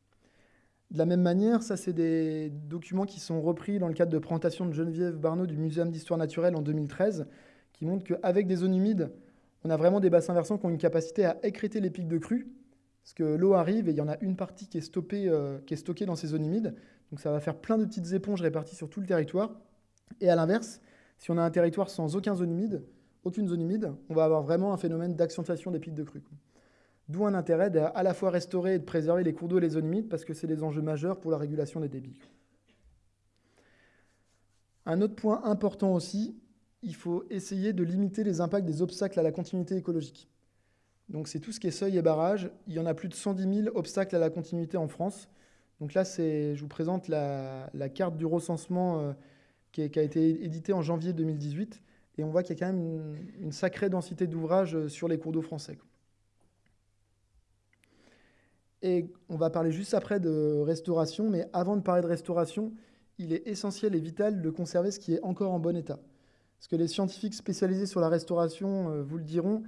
S1: De la même manière, ça c'est des documents qui sont repris dans le cadre de présentation de Geneviève Barneau du Muséum d'histoire naturelle en 2013, qui montrent qu'avec des zones humides, on a vraiment des bassins versants qui ont une capacité à écréter les pics de crue, parce que l'eau arrive et il y en a une partie qui est, euh, qui est stockée dans ces zones humides. Donc ça va faire plein de petites éponges réparties sur tout le territoire. Et à l'inverse, si on a un territoire sans aucune zone humide, aucune zone humide, on va avoir vraiment un phénomène d'accentuation des pics de crue. D'où un intérêt d'à la fois restaurer et de préserver les cours d'eau et les zones humides, parce que c'est des enjeux majeurs pour la régulation des débits. Un autre point important aussi, il faut essayer de limiter les impacts des obstacles à la continuité écologique. Donc c'est tout ce qui est seuil et barrage. Il y en a plus de 110 000 obstacles à la continuité en France. Donc là, je vous présente la, carte du recensement qui, a été éditée en janvier 2018. Et on voit qu'il y a quand même une, sacrée densité d'ouvrages euh, sur les cours d'eau français. Et on va parler juste après de restauration, mais avant de parler de restauration, il est essentiel et vital de conserver ce qui est encore en bon état. Parce que les scientifiques spécialisés sur la restauration euh, vous le diront,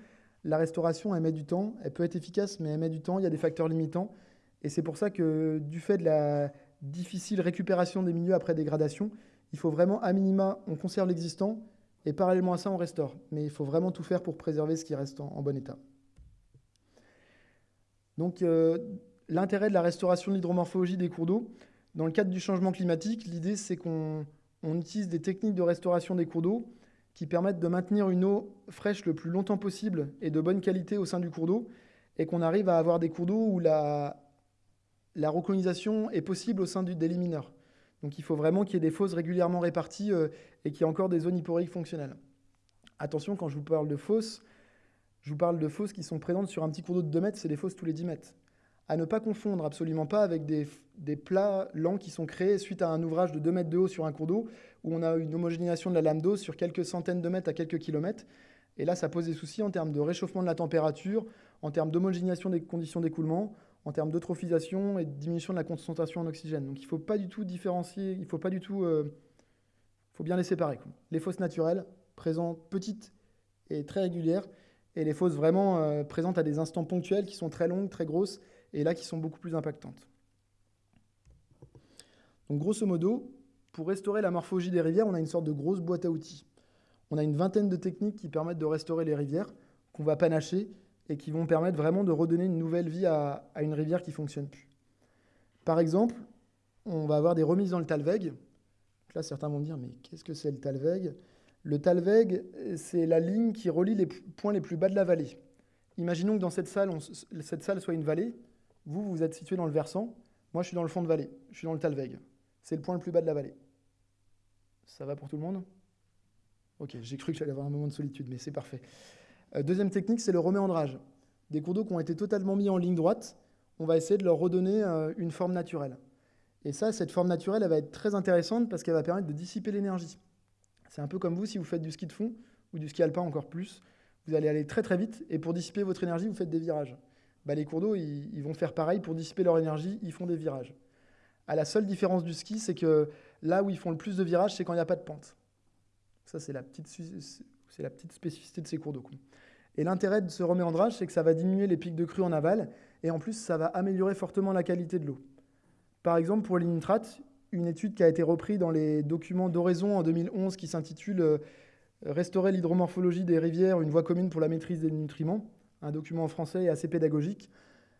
S1: la restauration, elle met du temps, elle peut être efficace, mais elle met du temps, il y a des facteurs limitants. Et c'est pour ça que du fait de la difficile récupération des milieux après dégradation, il faut vraiment, à minima, on conserve l'existant, et parallèlement à ça, on restaure. Mais il faut vraiment tout faire pour préserver ce qui reste en, bon état. Donc euh, l'intérêt de la restauration de l'hydromorphologie des cours d'eau, dans le cadre du changement climatique, l'idée c'est qu'on utilise des techniques de restauration des cours d'eau qui permettent de maintenir une eau fraîche le plus longtemps possible et de bonne qualité au sein du cours d'eau, et qu'on arrive à avoir des cours d'eau où la, la recolonisation est possible au sein du, des mineurs. Donc il faut vraiment qu'il y ait des fosses régulièrement réparties euh, et qu'il y ait encore des zones hyporheiques fonctionnelles. Attention, quand je vous parle de fosses, je vous parle de fosses qui sont présentes sur un petit cours d'eau de 2 mètres, c'est des fosses tous les 10 mètres. À ne pas confondre absolument pas avec des, des, plats lents qui sont créés suite à un ouvrage de 2 mètres de haut sur un cours d'eau, où on a une homogénéisation de la lame d'eau sur quelques centaines de mètres à quelques kilomètres. Et là, ça pose des soucis en termes de réchauffement de la température, en termes d'homogénéisation des conditions d'écoulement, en termes d'eutrophisation et de diminution de la concentration en oxygène. Donc il ne faut pas du tout différencier, il faut pas du tout... Euh, faut bien les séparer. Les fosses naturelles, présentes petites et très régulières, et les fosses vraiment euh, présentes à des instants ponctuels qui sont très longues, très grosses, et là qui sont beaucoup plus impactantes. Donc grosso modo, pour restaurer la morphologie des rivières, on a une sorte de grosse boîte à outils. On a une vingtaine de techniques qui permettent de restaurer les rivières, qu'on va panacher et qui vont permettre vraiment de redonner une nouvelle vie à, une rivière qui ne fonctionne plus. Par exemple, on va avoir des remises dans le Talweg. Là, certains vont me dire, mais qu'est-ce que c'est le Talweg Le Talweg, c'est la ligne qui relie les points les plus bas de la vallée. Imaginons que dans cette salle, cette salle soit une vallée. Vous, vous êtes situé dans le versant. Moi, je suis dans le fond de vallée. Je suis dans le Talweg. C'est le point le plus bas de la vallée. Ça va pour tout le monde? Ok, j'ai cru que j'allais avoir un moment de solitude, mais c'est parfait. Euh, deuxième technique, c'est le reméandrage. Des cours d'eau qui ont été totalement mis en ligne droite, on va essayer de leur redonner euh, une forme naturelle. Et ça, cette forme naturelle, elle va être très intéressante parce qu'elle va permettre de dissiper l'énergie. C'est un peu comme vous si vous faites du ski de fond ou du ski alpin encore plus. Vous allez aller très très vite et pour dissiper votre énergie, vous faites des virages. Bah, les cours d'eau, ils, vont faire pareil pour dissiper leur énergie, ils font des virages. À la seule différence du ski, c'est que là où ils font le plus de virages, c'est quand il n'y a pas de pente. Ça, c'est la petite c'est la petite spécificité de ces cours d'eau. Et l'intérêt de ce reméandrage, c'est que ça va diminuer les pics de crue en aval, et en plus, ça va améliorer fortement la qualité de l'eau. Par exemple, pour les nitrates, une étude qui a été reprise dans les documents d'Oraison en 2011 qui s'intitule euh, Restaurer l'hydromorphologie des rivières, une voie commune pour la maîtrise des nutriments, un document en français assez pédagogique.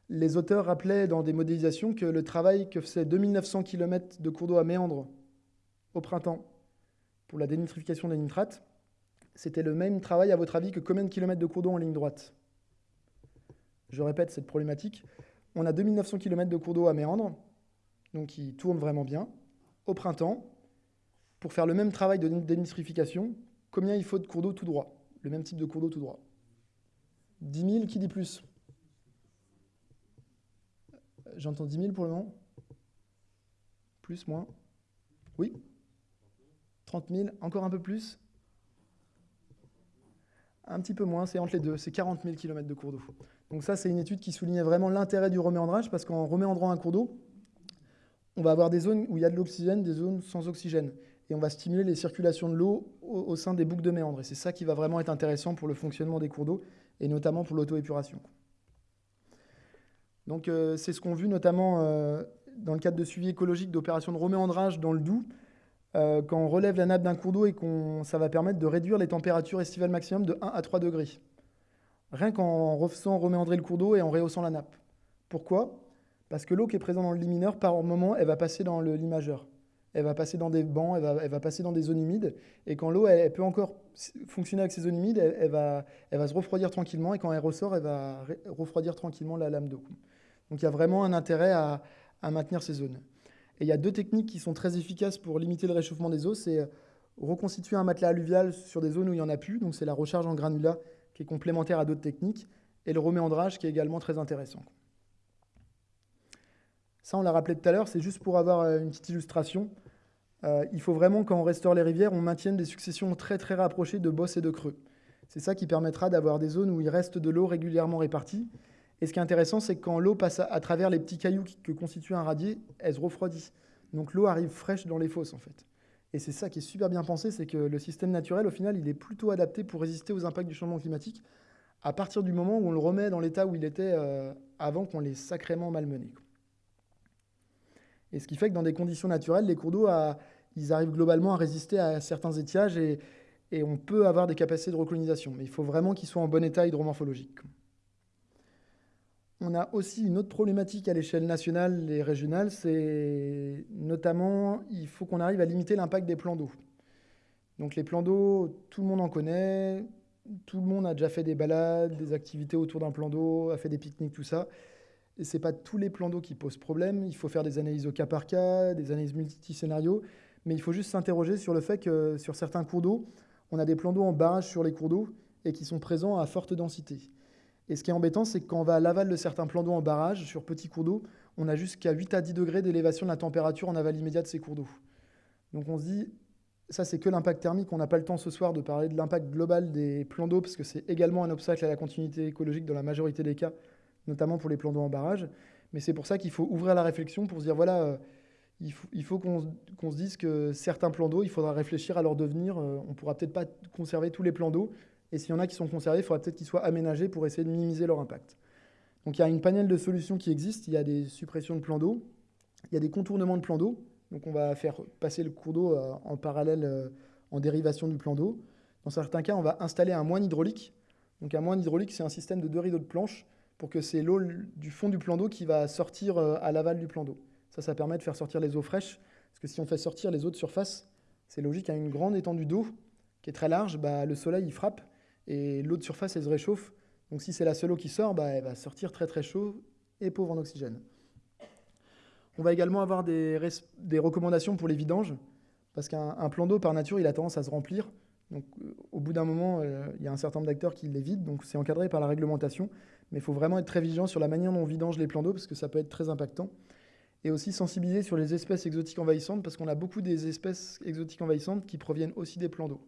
S1: Les auteurs rappelaient dans des modélisations que le travail que faisait 2900 km de cours d'eau à méandre au printemps pour la dénitrification des nitrates c'était le même travail, à votre avis, que combien de kilomètres de cours d'eau en ligne droite? Je répète cette problématique. On a 2900 km de cours d'eau à méandre, donc qui tournent vraiment bien. Au printemps, pour faire le même travail de dénitrification, combien il faut de cours d'eau tout droit? Le même type de cours d'eau tout droit. 10 000, qui dit plus? J'entends 10 000 pour le moment. Plus, moins. Oui. 30 000, encore un peu plus un petit peu moins, c'est entre les deux, c'est 40 000 km de cours d'eau. Donc ça, c'est une étude qui soulignait vraiment l'intérêt du reméandrage, parce qu'en reméandrant un cours d'eau, on va avoir des zones où il y a de l'oxygène, des zones sans oxygène. Et on va stimuler les circulations de l'eau au, sein des boucles de méandre. Et c'est ça qui va vraiment être intéressant pour le fonctionnement des cours d'eau, et notamment pour l'auto-épuration. Donc euh, c'est ce qu'on a vu notamment euh, dans le cadre de suivi écologique d'opérations de reméandrage dans le Doubs, euh, quand on relève la nappe d'un cours d'eau et qu'on, ça va permettre de réduire les températures estivales maximum de 1 à 3 degrés. Rien qu'en refaisant reméandrer le cours d'eau et en rehaussant la nappe. Pourquoi? Parce que l'eau qui est présente dans le lit mineur, par moment, elle va passer dans le lit majeur. Elle va passer dans des bancs, elle va, elle va passer dans des zones humides. Et quand l'eau, elle, peut encore fonctionner avec ces zones humides, elle, va, elle va se refroidir tranquillement. Et quand elle ressort, elle va refroidir tranquillement la lame d'eau. Donc il y a vraiment un intérêt à, à maintenir ces zones. Et il y a deux techniques qui sont très efficaces pour limiter le réchauffement des eaux. C'est euh, reconstituer un matelas alluvial sur des zones où il n'y en a plus. Donc c'est la recharge en granulat qui est complémentaire à d'autres techniques. Et le reméandrage qui est également très intéressant. Ça, on l'a rappelé tout à l'heure, c'est juste pour avoir euh, une petite illustration. Euh, il faut vraiment, quand on restaure les rivières, on maintienne des successions très très rapprochées de bosses et de creux. C'est ça qui permettra d'avoir des zones où il reste de l'eau régulièrement répartie et ce qui est intéressant, c'est que quand l'eau passe à, travers les petits cailloux que constitue un radier, elle se refroidit. Donc l'eau arrive fraîche dans les fosses, en fait. Et c'est ça qui est super bien pensé, c'est que le système naturel, au final, il est plutôt adapté pour résister aux impacts du changement climatique à partir du moment où on le remet dans l'état où il était euh, avant qu'on l'ait sacrément malmené. Et ce qui fait que dans des conditions naturelles, les cours d'eau, ils arrivent globalement à résister à certains étiages et, et on peut avoir des capacités de recolonisation. Mais il faut vraiment qu'ils soient en bon état hydromorphologique. On a aussi une autre problématique à l'échelle nationale et régionale, c'est notamment il faut qu'on arrive à limiter l'impact des plans d'eau. Donc les plans d'eau, tout le monde en connaît, tout le monde a déjà fait des balades, des activités autour d'un plan d'eau, a fait des pique-niques, tout ça. Et ce n'est pas tous les plans d'eau qui posent problème. Il faut faire des analyses au cas par cas, des analyses multiscénarios. Mais il faut juste s'interroger sur le fait que sur certains cours d'eau, on a des plans d'eau en barrage sur les cours d'eau et qui sont présents à forte densité. Et ce qui est embêtant, c'est que quand on va à l'aval de certains plans d'eau en barrage, sur petits cours d'eau, on a jusqu'à 8 à 10 degrés d'élévation de la température en aval immédiat de ces cours d'eau. Donc on se dit, ça c'est que l'impact thermique, on n'a pas le temps ce soir de parler de l'impact global des plans d'eau, parce que c'est également un obstacle à la continuité écologique dans la majorité des cas, notamment pour les plans d'eau en barrage. Mais c'est pour ça qu'il faut ouvrir la réflexion pour se dire, voilà, euh, il faut, qu'on se dise que certains plans d'eau, il faudra réfléchir à leur devenir. Euh, on ne pourra peut-être pas conserver tous les plans d'eau, et s'il y en a qui sont conservés, il faudra peut-être qu'ils soient aménagés pour essayer de minimiser leur impact. Donc il y a une panel de solutions qui existe. Il y a des suppressions de plans d'eau, il y a des contournements de plans d'eau. Donc on va faire passer le cours d'eau euh, en parallèle, euh, en dérivation du plan d'eau. Dans certains cas, on va installer un moine hydraulique. Donc un moine hydraulique, c'est un système de deux rideaux de planche pour que c'est l'eau du fond du plan d'eau qui va sortir euh, à l'aval du plan d'eau. Ça, ça permet de faire sortir les eaux fraîches. Parce que si on fait sortir les eaux de surface, c'est logique, à une grande étendue d'eau qui est très large, bah, le soleil il frappe et l'eau de surface, elle se réchauffe. Donc si c'est la seule eau qui sort, bah, elle va sortir très très chaud et pauvre en oxygène. On va également avoir des, recommandations pour les vidanges, parce qu'un plan d'eau, par nature, il a tendance à se remplir. Donc, euh, au bout d'un moment, euh, il y a un certain nombre d'acteurs qui les vident, donc c'est encadré par la réglementation. Mais il faut vraiment être très vigilant sur la manière dont on vidange les plans d'eau, parce que ça peut être très impactant. Et aussi sensibiliser sur les espèces exotiques envahissantes, parce qu'on a beaucoup des espèces exotiques envahissantes qui proviennent aussi des plans d'eau,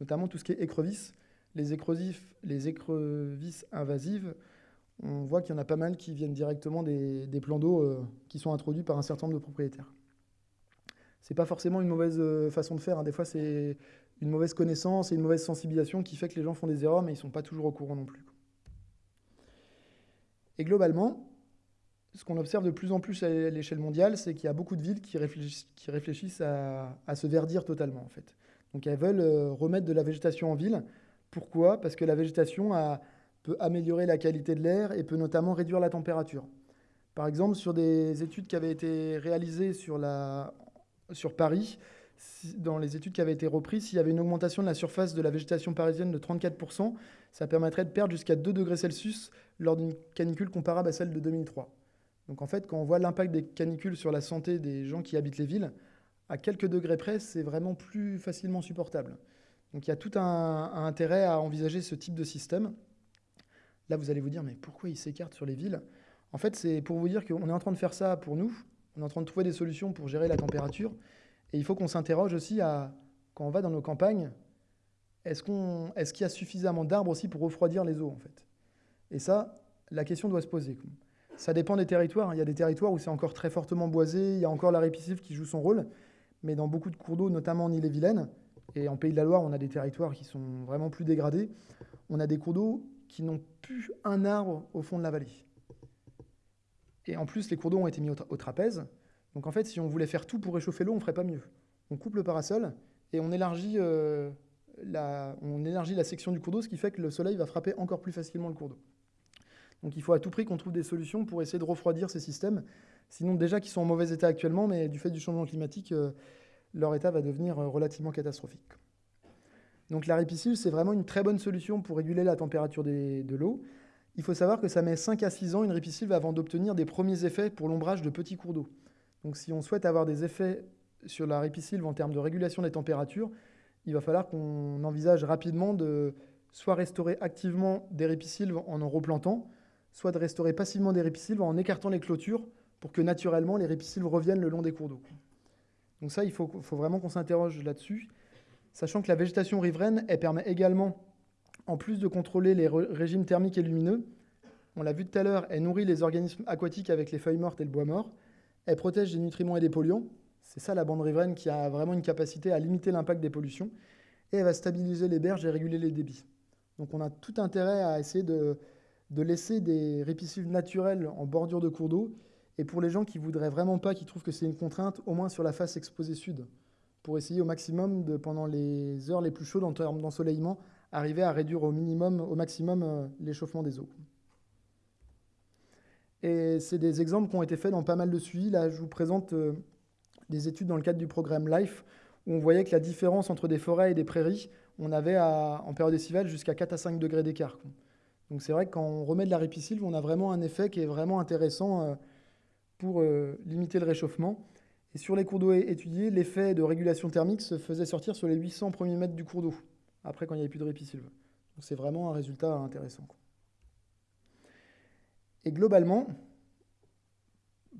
S1: notamment tout ce qui est écrevisses les, les écrevisses invasives, on voit qu'il y en a pas mal qui viennent directement des, plans d'eau euh, qui sont introduits par un certain nombre de propriétaires. Ce n'est pas forcément une mauvaise euh, façon de faire. Hein. Des fois, c'est une mauvaise connaissance et une mauvaise sensibilisation qui fait que les gens font des erreurs, mais ils ne sont pas toujours au courant non plus. Et globalement, ce qu'on observe de plus en plus à l'échelle mondiale, c'est qu'il y a beaucoup de villes qui réfléchissent, à, se verdir totalement, en fait. Donc elles veulent euh, remettre de la végétation en ville pourquoi? Parce que la végétation peut améliorer la qualité de l'air et peut notamment réduire la température. Par exemple, sur des études qui avaient été réalisées sur, Paris, dans les études qui avaient été reprises, s'il y avait une augmentation de la surface de la végétation parisienne de 34%, ça permettrait de perdre jusqu'à 2 degrés Celsius lors d'une canicule comparable à celle de 2003. Donc en fait, quand on voit l'impact des canicules sur la santé des gens qui habitent les villes, à quelques degrés près, c'est vraiment plus facilement supportable. Donc il y a tout un, intérêt à envisager ce type de système. Là, vous allez vous dire, mais pourquoi ils s'écartent sur les villes? En fait, c'est pour vous dire qu'on est en train de faire ça pour nous. On est en train de trouver des solutions pour gérer la température. Et il faut qu'on s'interroge aussi quand on va dans nos campagnes, est-ce qu'il y a suffisamment d'arbres aussi pour refroidir les eaux, en fait? Et ça, la question doit se poser. Ça dépend des territoires. Il y a des territoires où c'est encore très fortement boisé, il y a encore la répiscive qui joue son rôle. Mais dans beaucoup de cours d'eau, notamment en Ille-et-Vilaine, et en Pays de la Loire, on a des territoires qui sont vraiment plus dégradés. On a des cours d'eau qui n'ont plus un arbre au fond de la vallée. Et en plus, les cours d'eau ont été mis au, trapèze. Donc en fait, si on voulait faire tout pour réchauffer l'eau, on ne ferait pas mieux. On coupe le parasol et on élargit, euh, la, on élargit la section du cours d'eau, ce qui fait que le soleil va frapper encore plus facilement le cours d'eau. Donc il faut à tout prix qu'on trouve des solutions pour essayer de refroidir ces systèmes. Sinon, déjà qu'ils sont en mauvais état actuellement, mais du fait du changement climatique, euh, leur état va devenir euh, relativement catastrophique. Donc la ripiscule, c'est vraiment une très bonne solution pour réguler la température de l'eau. Il faut savoir que ça met 5 à 6 ans une ripiscule avant d'obtenir des premiers effets pour l'ombrage de petits cours d'eau. Donc si on souhaite avoir des effets sur la ripisylve en termes de régulation des températures, il va falloir qu'on envisage rapidement de soit restaurer activement des ripisylves en en replantant, soit de restaurer passivement des ripisylves en écartant les clôtures pour que naturellement les ripisylves reviennent le long des cours d'eau. Donc ça, il faut, vraiment qu'on s'interroge là-dessus, sachant que la végétation riveraine, elle permet également, en plus de contrôler les régimes thermiques et lumineux, on l'a vu tout à l'heure, elle nourrit les organismes aquatiques avec les feuilles mortes et le bois mort, elle protège des nutriments et des polluants, c'est ça la bande riveraine qui a vraiment une capacité à limiter l'impact des pollutions, et elle va stabiliser les berges et réguler les débits. Donc on a tout intérêt à essayer de, laisser des ripisylves naturels en bordure de cours d'eau et pour les gens qui voudraient vraiment pas, qui trouvent que c'est une contrainte, au moins sur la face exposée sud, pour essayer au maximum, pendant les heures les plus chaudes en termes d'ensoleillement, arriver à réduire au minimum, au maximum euh, l'échauffement des eaux. Et c'est des exemples qui ont été faits dans pas mal de suivis. Là, je vous présente euh, des études dans le cadre du programme LIFE, où on voyait que la différence entre des forêts et des prairies, on avait en période estivale jusqu'à 4 à 5 degrés d'écart. Donc c'est vrai que quand on remet de la ripisylve, on a vraiment un effet qui est vraiment intéressant euh, pour euh, limiter le réchauffement. Et sur les cours d'eau étudiés, l'effet de régulation thermique se faisait sortir sur les 800 premiers mètres du cours d'eau, après quand il n'y avait plus de ripisylve. Donc c'est vraiment un résultat intéressant. Et globalement,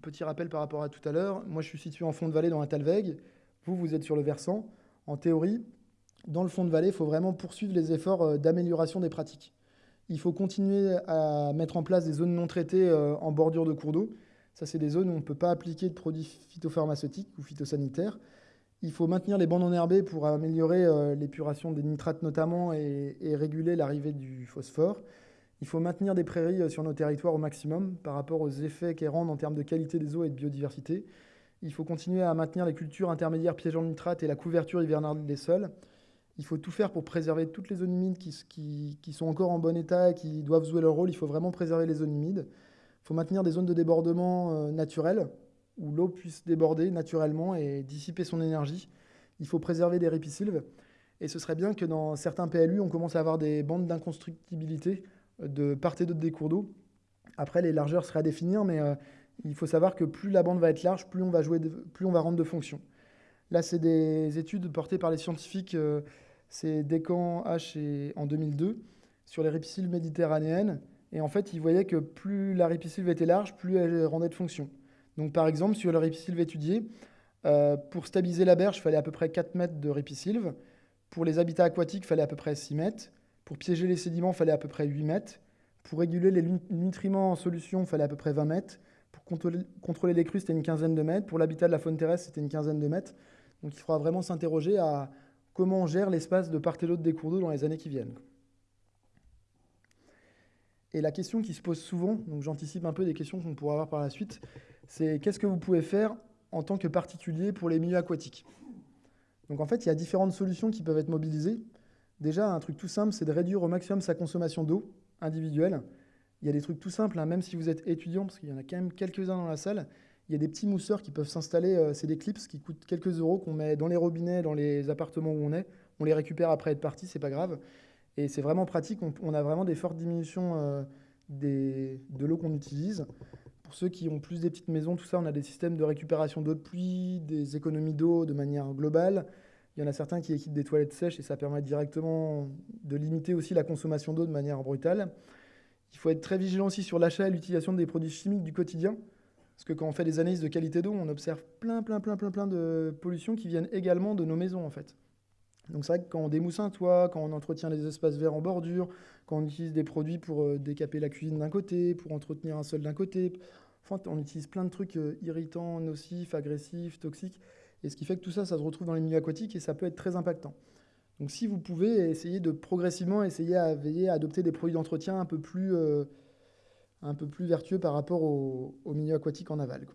S1: petit rappel par rapport à tout à l'heure, moi je suis situé en fond de vallée dans la Talweg, vous, vous êtes sur le versant. En théorie, dans le fond de vallée, il faut vraiment poursuivre les efforts euh, d'amélioration des pratiques. Il faut continuer à mettre en place des zones non traitées euh, en bordure de cours d'eau. Ça, c'est des zones où on ne peut pas appliquer de produits phytopharmaceutiques ou phytosanitaires. Il faut maintenir les bandes enherbées pour améliorer euh, l'épuration des nitrates notamment et, réguler l'arrivée du phosphore. Il faut maintenir des prairies euh, sur nos territoires au maximum par rapport aux effets qu'elles rendent en termes de qualité des eaux et de biodiversité. Il faut continuer à maintenir les cultures intermédiaires piégeant le nitrate et la couverture hivernale des sols. Il faut tout faire pour préserver toutes les zones humides qui, sont encore en bon état et qui doivent jouer leur rôle. Il faut vraiment préserver les zones humides. Il faut maintenir des zones de débordement euh, naturelles où l'eau puisse déborder naturellement et dissiper son énergie. Il faut préserver des ripisylves. Et ce serait bien que dans certains PLU, on commence à avoir des bandes d'inconstructibilité de part et d'autre des cours d'eau. Après, les largeurs seraient à définir, mais euh, il faut savoir que plus la bande va être large, plus on va, jouer plus on va rendre de fonctions. Là, c'est des études portées par les scientifiques, euh, c'est Descamps H en 2002, sur les ripisylves méditerranéennes. Et en fait, ils voyaient que plus la ripisylve était large, plus elle rendait de fonctions. Donc, par exemple, sur le ripisylve étudié, euh, pour stabiliser la berge, il fallait à peu près 4 mètres de ripisylve. Pour les habitats aquatiques, il fallait à peu près 6 mètres. Pour piéger les sédiments, il fallait à peu près 8 mètres. Pour réguler les nutriments en solution, il fallait à peu près 20 mètres. Pour contrôler, les crues, c'était une quinzaine de mètres. Pour l'habitat de la faune terrestre, c'était une quinzaine de mètres. Donc il faudra vraiment s'interroger à comment on gère l'espace de part et d'autre des cours d'eau dans les années qui viennent. Et la question qui se pose souvent, donc j'anticipe un peu des questions qu'on pourra avoir par la suite, c'est qu'est-ce que vous pouvez faire en tant que particulier pour les milieux aquatiques? Donc en fait, il y a différentes solutions qui peuvent être mobilisées. Déjà, un truc tout simple, c'est de réduire au maximum sa consommation d'eau individuelle. Il y a des trucs tout simples, hein, même si vous êtes étudiant, parce qu'il y en a quand même quelques-uns dans la salle, il y a des petits mousseurs qui peuvent s'installer, euh, c'est des clips qui coûtent quelques euros, qu'on met dans les robinets, dans les appartements où on est. On les récupère après être parti, c'est pas grave. Et c'est vraiment pratique, on, a vraiment des fortes diminutions euh, de l'eau qu'on utilise. Pour ceux qui ont plus des petites maisons, tout ça, on a des systèmes de récupération d'eau de pluie, des économies d'eau de manière globale. Il y en a certains qui équipent des toilettes sèches et ça permet directement de limiter aussi la consommation d'eau de manière brutale. Il faut être très vigilant aussi sur l'achat et l'utilisation des produits chimiques du quotidien. Parce que quand on fait des analyses de qualité d'eau, on observe plein, plein, plein, plein, plein de pollutions qui viennent également de nos maisons en fait. Donc c'est vrai que quand on démousse un toit, quand on entretient les espaces verts en bordure, quand on utilise des produits pour euh, décaper la cuisine d'un côté, pour entretenir un sol d'un côté, enfin, on utilise plein de trucs euh, irritants, nocifs, agressifs, toxiques. Et ce qui fait que tout ça, ça se retrouve dans les milieux aquatiques et ça peut être très impactant. Donc si vous pouvez, essayer de progressivement essayer à veiller à adopter des produits d'entretien un, peu plus, euh, un peu plus vertueux par rapport aux au milieux aquatiques en aval.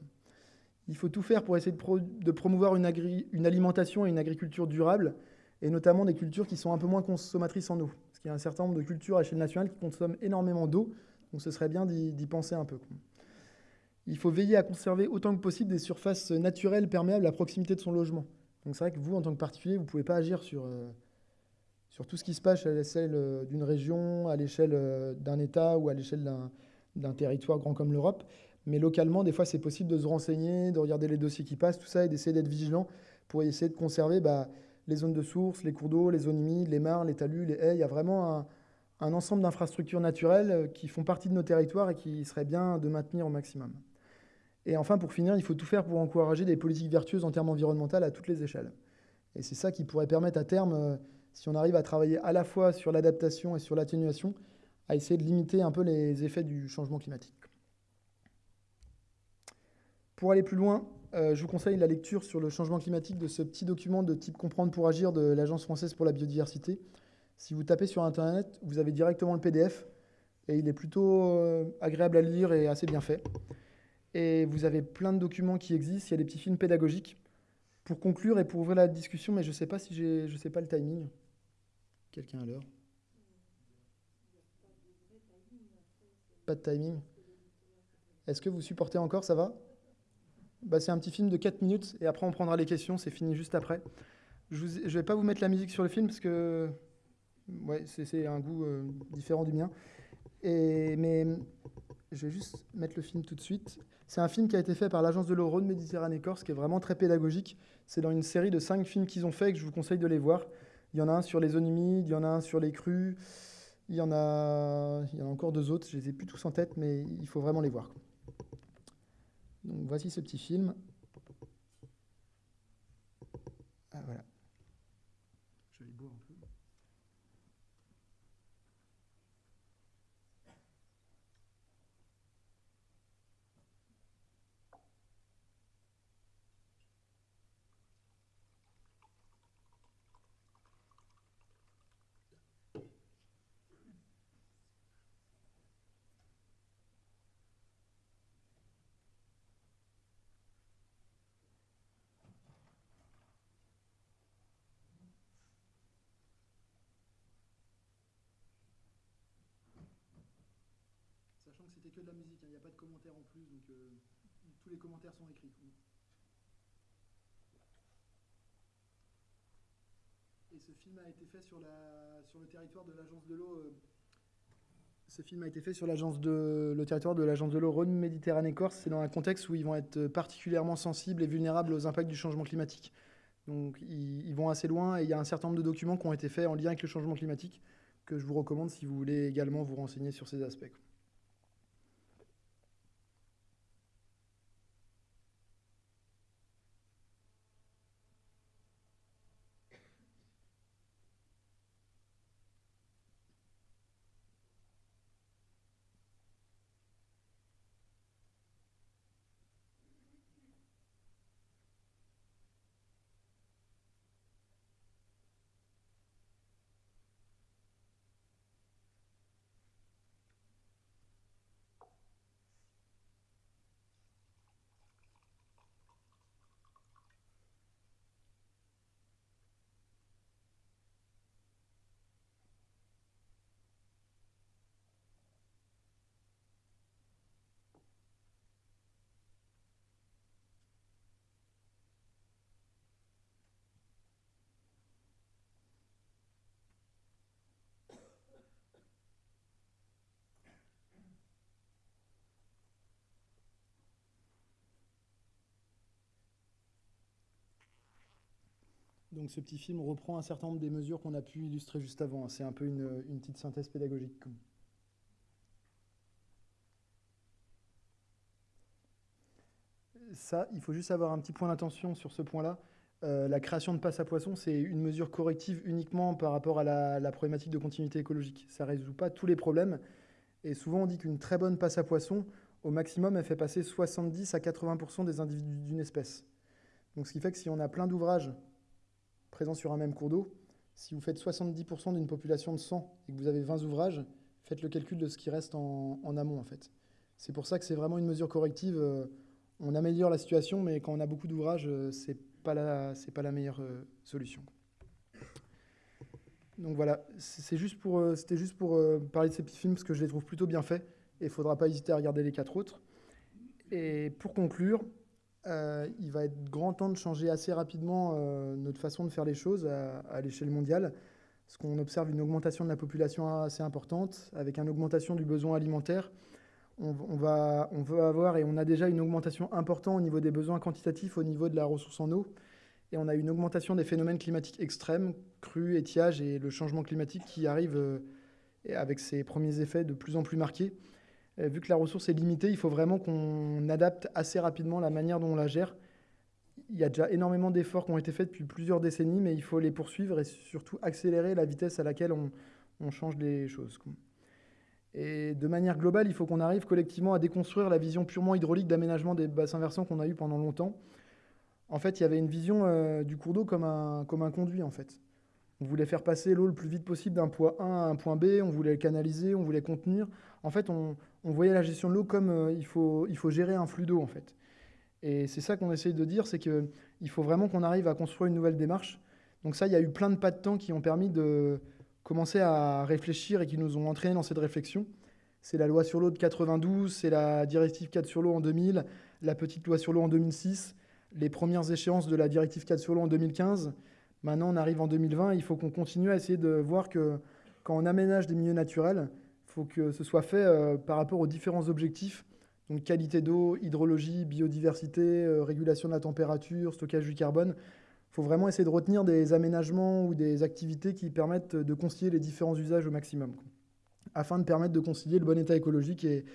S1: Il faut tout faire pour essayer de, promouvoir une, une, alimentation et une agriculture durable, et notamment des cultures qui sont un peu moins consommatrices en eau. Parce qu'il y a un certain nombre de cultures à l'échelle nationale qui consomment énormément d'eau, donc ce serait bien d'y penser un peu. Il faut veiller à conserver autant que possible des surfaces naturelles perméables à proximité de son logement. Donc c'est vrai que vous, en tant que particulier, vous ne pouvez pas agir sur, euh, sur tout ce qui se passe à l'échelle euh, d'une région, à l'échelle euh, d'un État ou à l'échelle d'un territoire grand comme l'Europe. Mais localement, des fois, c'est possible de se renseigner, de regarder les dossiers qui passent, tout ça, et d'essayer d'être vigilant pour essayer de conserver bah, les zones de source, les cours d'eau, les zones humides, les mares, les talus, les haies. Il y a vraiment un, ensemble d'infrastructures naturelles qui font partie de nos territoires et qui serait bien de maintenir au maximum. Et enfin, pour finir, il faut tout faire pour encourager des politiques vertueuses en termes environnementaux à toutes les échelles. Et c'est ça qui pourrait permettre à terme, euh, si on arrive à travailler à la fois sur l'adaptation et sur l'atténuation, à essayer de limiter un peu les effets du changement climatique. Pour aller plus loin, euh, je vous conseille la lecture sur le changement climatique de ce petit document de type Comprendre pour agir de l'Agence française pour la biodiversité. Si vous tapez sur Internet, vous avez directement le PDF et il est plutôt euh, agréable à lire et assez bien fait. Et vous avez plein de documents qui existent. Il y a des petits films pédagogiques. Pour conclure et pour ouvrir la discussion, mais je ne sais pas si j'ai, je sais pas le timing. Quelqu'un à l'heure? Pas de timing Est-ce que vous supportez encore, ça va? Bah, C'est un petit film de 4 minutes et après on prendra les questions, c'est fini juste après. Je ne vais pas vous mettre la musique sur le film parce que ouais, c'est un goût euh, différent du mien. Et, mais je vais juste mettre le film tout de suite. C'est un film qui a été fait par l'agence de l'eau Méditerranée Corse, qui est vraiment très pédagogique. C'est dans une série de 5 films qu'ils ont fait que je vous conseille de les voir. Il y en a un sur les zones humides, il y en a un sur les crues, il y en a, il y en a encore deux autres, je les ai plus tous en tête, mais il faut vraiment les voir. Voici ce petit film. Ah, voilà. Je vais boire un peu. Sachant c'était que de la musique, hein, il n'y a pas de commentaires en plus, donc euh, tous les commentaires sont écrits. Et ce film a été fait sur, le territoire de l'agence de l'eau. Euh, ce film a été fait sur le territoire de l'agence de l'eau Rhône Méditerranée Corse. C'est dans un contexte où ils vont être particulièrement sensibles et vulnérables aux impacts du changement climatique. Donc ils vont assez loin et il y a un certain nombre de documents qui ont été faits en lien avec le changement climatique que je vous recommande si vous voulez également vous renseigner sur ces aspects. Donc ce petit film reprend un certain nombre des mesures qu'on a pu illustrer juste avant. C'est un peu une, petite synthèse pédagogique. Ça, il faut juste avoir un petit point d'attention sur ce point-là. Euh, la création de passe à poisson, c'est une mesure corrective uniquement par rapport à la, la problématique de continuité écologique. Ça ne résout pas tous les problèmes. Et souvent, on dit qu'une très bonne passe à poisson, au maximum, elle fait passer 70 à 80% des individus d'une espèce. Donc, ce qui fait que si on a plein d'ouvrages présents sur un même cours d'eau, si vous faites 70% d'une population de 100 et que vous avez 20 ouvrages, faites le calcul de ce qui reste en, amont en fait. C'est pour ça que c'est vraiment une mesure corrective. Euh, on améliore la situation, mais quand on a beaucoup d'ouvrages, euh, c'est pas pas la meilleure euh, solution. Donc voilà, c'était juste pour parler de ces petits films parce que je les trouve plutôt bien faits et il faudra pas hésiter à regarder les quatre autres. Et pour conclure, euh, il va être grand temps de changer assez rapidement euh, notre façon de faire les choses à, l'échelle mondiale, parce qu'on observe une augmentation de la population assez importante, avec une augmentation du besoin alimentaire. On, va, on veut avoir, et on a déjà une augmentation importante au niveau des besoins quantitatifs, au niveau de la ressource en eau, et on a une augmentation des phénomènes climatiques extrêmes, crues, étiage et le changement climatique qui arrive euh, avec ses premiers effets de plus en plus marqués. Vu que la ressource est limitée, il faut vraiment qu'on adapte assez rapidement la manière dont on la gère. Il y a déjà énormément d'efforts qui ont été faits depuis plusieurs décennies, mais il faut les poursuivre et surtout accélérer la vitesse à laquelle on, change les choses. Et de manière globale, il faut qu'on arrive collectivement à déconstruire la vision purement hydraulique d'aménagement des bassins versants qu'on a eu pendant longtemps. En fait, il y avait une vision euh, du cours d'eau comme un, comme un conduit, en fait. On voulait faire passer l'eau le plus vite possible d'un point A à un point B, on voulait le canaliser, on voulait contenir. En fait, on, on voyait la gestion de l'eau comme euh, il, faut, il faut gérer un flux d'eau en fait. Et c'est ça qu'on essaye de dire, c'est qu'il faut vraiment qu'on arrive à construire une nouvelle démarche. Donc ça, il y a eu plein de pas de temps qui ont permis de commencer à réfléchir et qui nous ont entraînés dans cette réflexion. C'est la loi sur l'eau de 92, c'est la directive 4 sur l'eau en 2000, la petite loi sur l'eau en 2006, les premières échéances de la directive 4 sur l'eau en 2015. Maintenant, on arrive en 2020, il faut qu'on continue à essayer de voir que quand on aménage des milieux naturels, faut que ce soit fait euh, par rapport aux différents objectifs, donc qualité d'eau, hydrologie, biodiversité, euh, régulation de la température, stockage du carbone. Il faut vraiment essayer de retenir des aménagements ou des activités qui permettent de concilier les différents usages au maximum afin de permettre de concilier le bon état écologique et,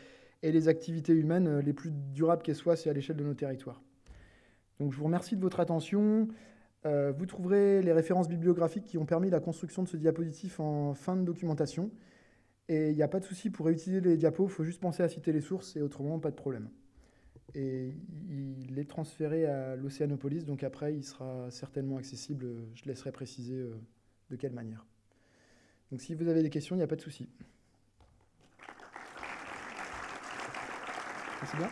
S1: les activités humaines euh, les plus durables qu'elles soient, c'est à l'échelle de nos territoires. Donc je vous remercie de votre attention. Vous trouverez les références bibliographiques qui ont permis la construction de ce diapositif en fin de documentation. Et il n'y a pas de souci pour réutiliser les diapos, il faut juste penser à citer les sources et autrement, pas de problème. Et il est transféré à l'Océanopolis, donc après, il sera certainement accessible. Je laisserai préciser euh, de quelle manière. Donc si vous avez des questions, il n'y a pas de souci. C'est bien?